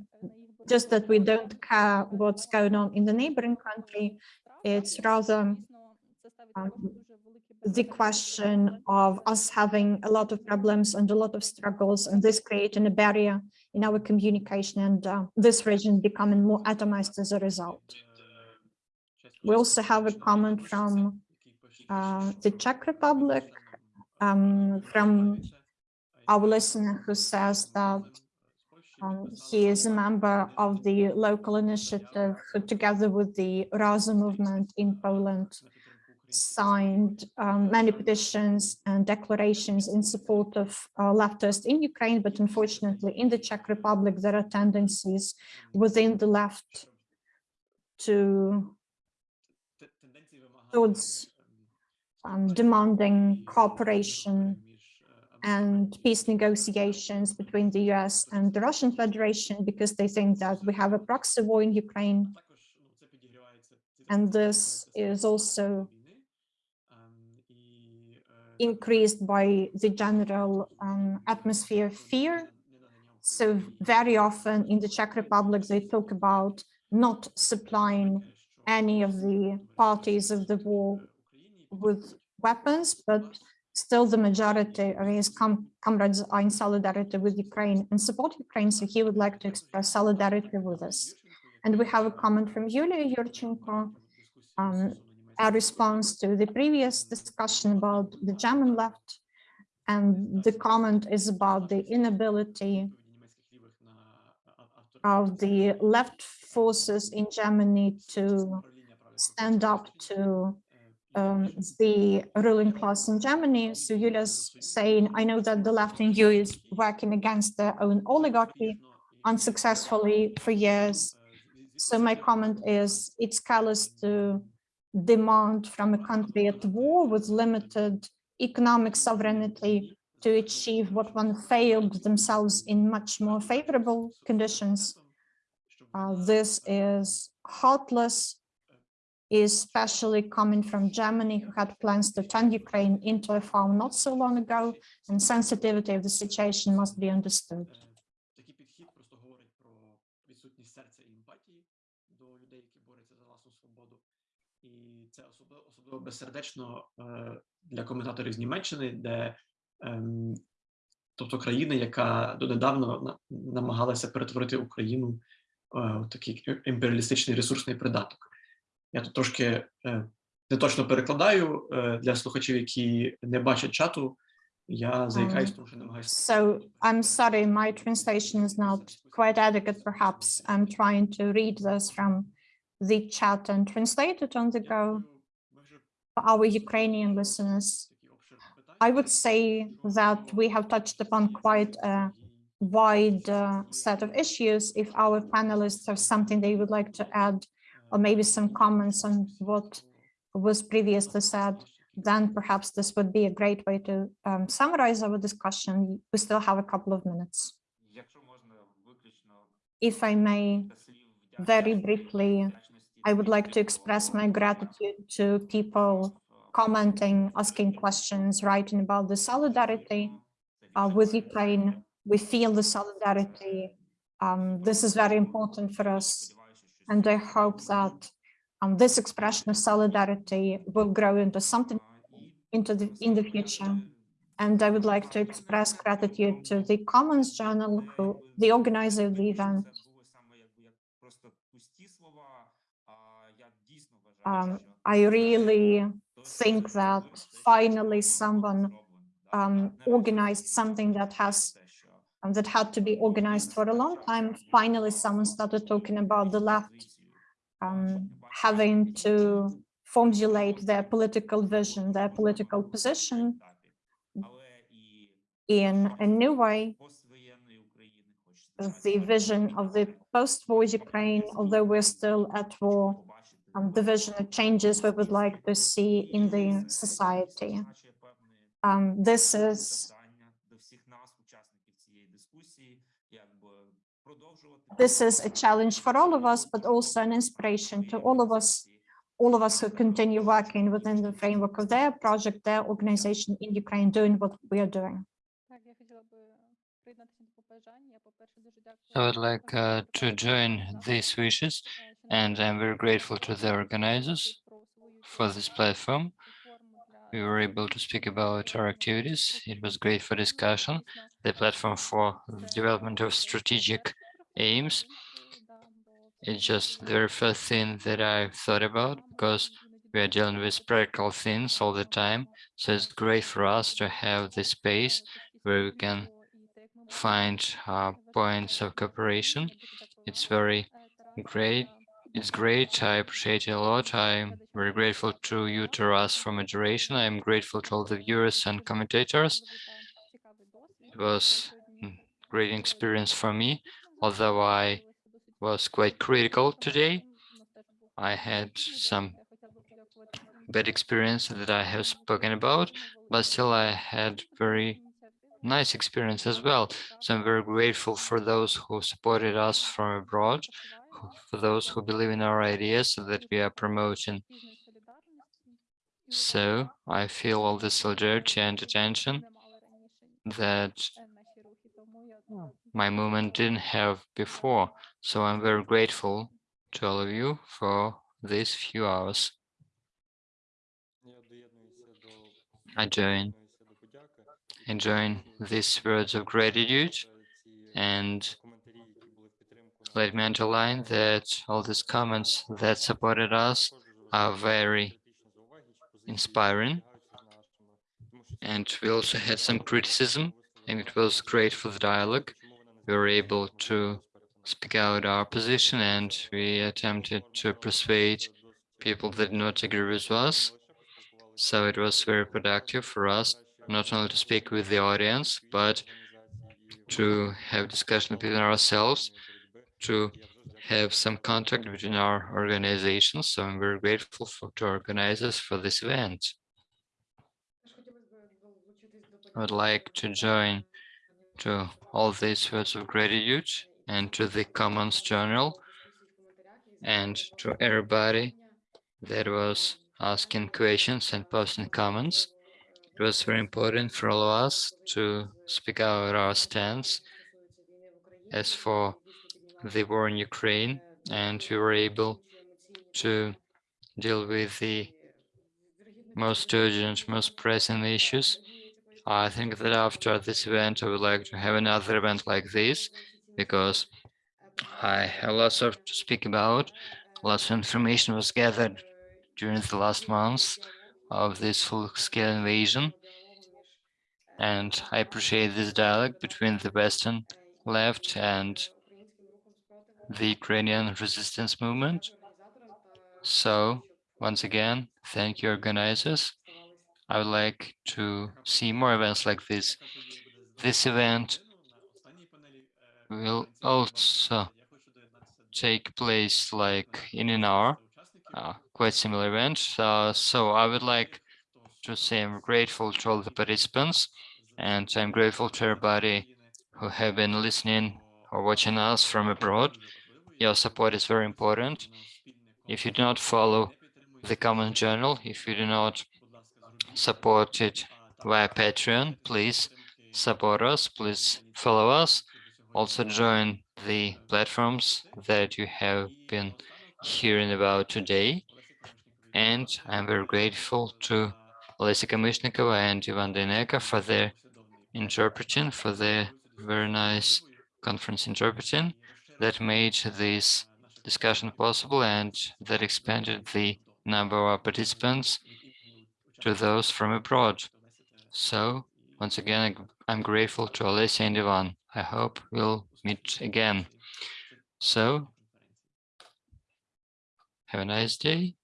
[SPEAKER 2] just that we don't care what's going on in the neighboring country, it's rather um, the question of us having a lot of problems and a lot of struggles and this creating a barrier in our communication and uh, this region becoming more atomized as a result. We also have a comment from uh, the Czech Republic, um, from our listener who says that um, he is a member of the local initiative who together with the Razem movement in Poland signed um, many petitions and declarations in support of uh, leftists in Ukraine, but unfortunately in the Czech Republic, there are tendencies within the left to towards um, demanding cooperation and peace negotiations between the US and the Russian Federation because they think that we have a proxy war in Ukraine. And this is also increased by the general um, atmosphere of fear. So very often in the Czech Republic, they talk about not supplying any of the parties of the war with weapons, but still the majority of his com comrades are in solidarity with Ukraine and support Ukraine. So he would like to express solidarity with us. And we have a comment from Yulia Yurchenko, um, a response to the previous discussion about the German left. And the comment is about the inability of the left forces in Germany to stand up to um, the ruling class in Germany. So Julia's saying, I know that the left in EU is working against their own oligarchy unsuccessfully for years. So my comment is it's callous to demand from a country at war with limited economic sovereignty to achieve what one failed themselves in much more favorable conditions. Uh, this is heartless especially coming from Germany, who had plans to turn Ukraine into a farm not so long ago, and sensitivity of the situation must be understood.
[SPEAKER 1] Е, це особливо, безсердечно е, для коментаторів з Німеччини, де ем, тобто країна, яка донедавна на- намагалася перетворити Україну е, в такий імперіалістичний ресурсний придаток. Я тут трошки е, не точно перекладаю е, для слухачів, які не бачать чату. Я заїкаюсь, тому що намагаюся.
[SPEAKER 2] So I'm sorry, my translation is not quite adequate, perhaps. I'm trying to read this from the chat and translate it on the go for our Ukrainian listeners. I would say that we have touched upon quite a wide uh, set of issues. If our panelists have something they would like to add, or maybe some comments on what was previously said, then perhaps this would be a great way to um, summarize our discussion. We still have a couple of minutes. If I may, very briefly, I would like to express my gratitude to people commenting, asking questions, writing about the solidarity uh, with Ukraine. We feel the solidarity. Um, this is very important for us and I hope that um, this expression of solidarity will grow into something into the, in the future. And I would like to express gratitude to the Commons Journal, who the organizer of the event. Um, I really think that finally someone um, organized something that has that had to be organized for a long time. Finally, someone started talking about the left um, having to formulate their political vision, their political position in a new way, the vision of the post-war Ukraine, although we're still at war, um, the vision of changes we would like to see in the society. Um, this is this is a challenge for all of us, but also an inspiration to all of us, all of us who continue working within the framework of their project, their organization in Ukraine, doing what we are doing.
[SPEAKER 3] I would like uh, to join these wishes, and I'm very grateful to the organizers for this platform. We were able to speak about our activities. It was great for discussion, the platform for development of strategic aims. It's just the very first thing that I thought about because we are dealing with practical things all the time. So it's great for us to have this space where we can find uh, points of cooperation. It's very great. It's great. I appreciate it a lot. I'm very grateful to you, Taras, for moderation. I'm grateful to all the viewers and commentators. It was a great experience for me, although I was quite critical today. I had some bad experience that I have spoken about, but still I had very nice experience as well. So I'm very grateful for those who supported us from abroad, for those who believe in our ideas that we are promoting. So I feel all the solidarity and attention that my movement didn't have before. So I'm very grateful to all of you for these few hours. I join, I join these words of gratitude and let me underline that all these comments that supported us are very inspiring. And we also had some criticism and it was great for the dialogue. We were able to speak out our position and we attempted to persuade people that did not agree with us. So it was very productive for us, not only to speak with the audience, but to have discussion between ourselves, to have some contact between our organizations. So I'm very grateful for to organizers for this event. I would like to join to all these words of gratitude and to the Commons Journal and to everybody that was asking questions and posting comments. It was very important for all of us to speak out our stance as for the war in Ukraine, and we were able to deal with the most urgent, most pressing issues. I think that after this event, I would like to have another event like this because I have lots of to speak about. Lots of information was gathered during the last months of this full-scale invasion. And I appreciate this dialogue between the Western left and the Ukrainian resistance movement. So once again, thank you organizers. I would like to see more events like this. This event will also take place like in an hour, uh, quite similar event. Uh, so I would like to say I'm grateful to all the participants and I'm grateful to everybody who have been listening or watching us from abroad. Your support is very important. If you do not follow the Common Journal, if you do not support it via Patreon, please support us, please follow us. Also join the platforms that you have been hearing about today. And I'm very grateful to Olesya Kamishnikova and Ivan Deneka for their interpreting, for their very nice conference interpreting that made this discussion possible and that expanded the number of participants to those from abroad. So once again, I'm grateful to Olesya and Ivan. I hope we'll meet again. So have a nice day.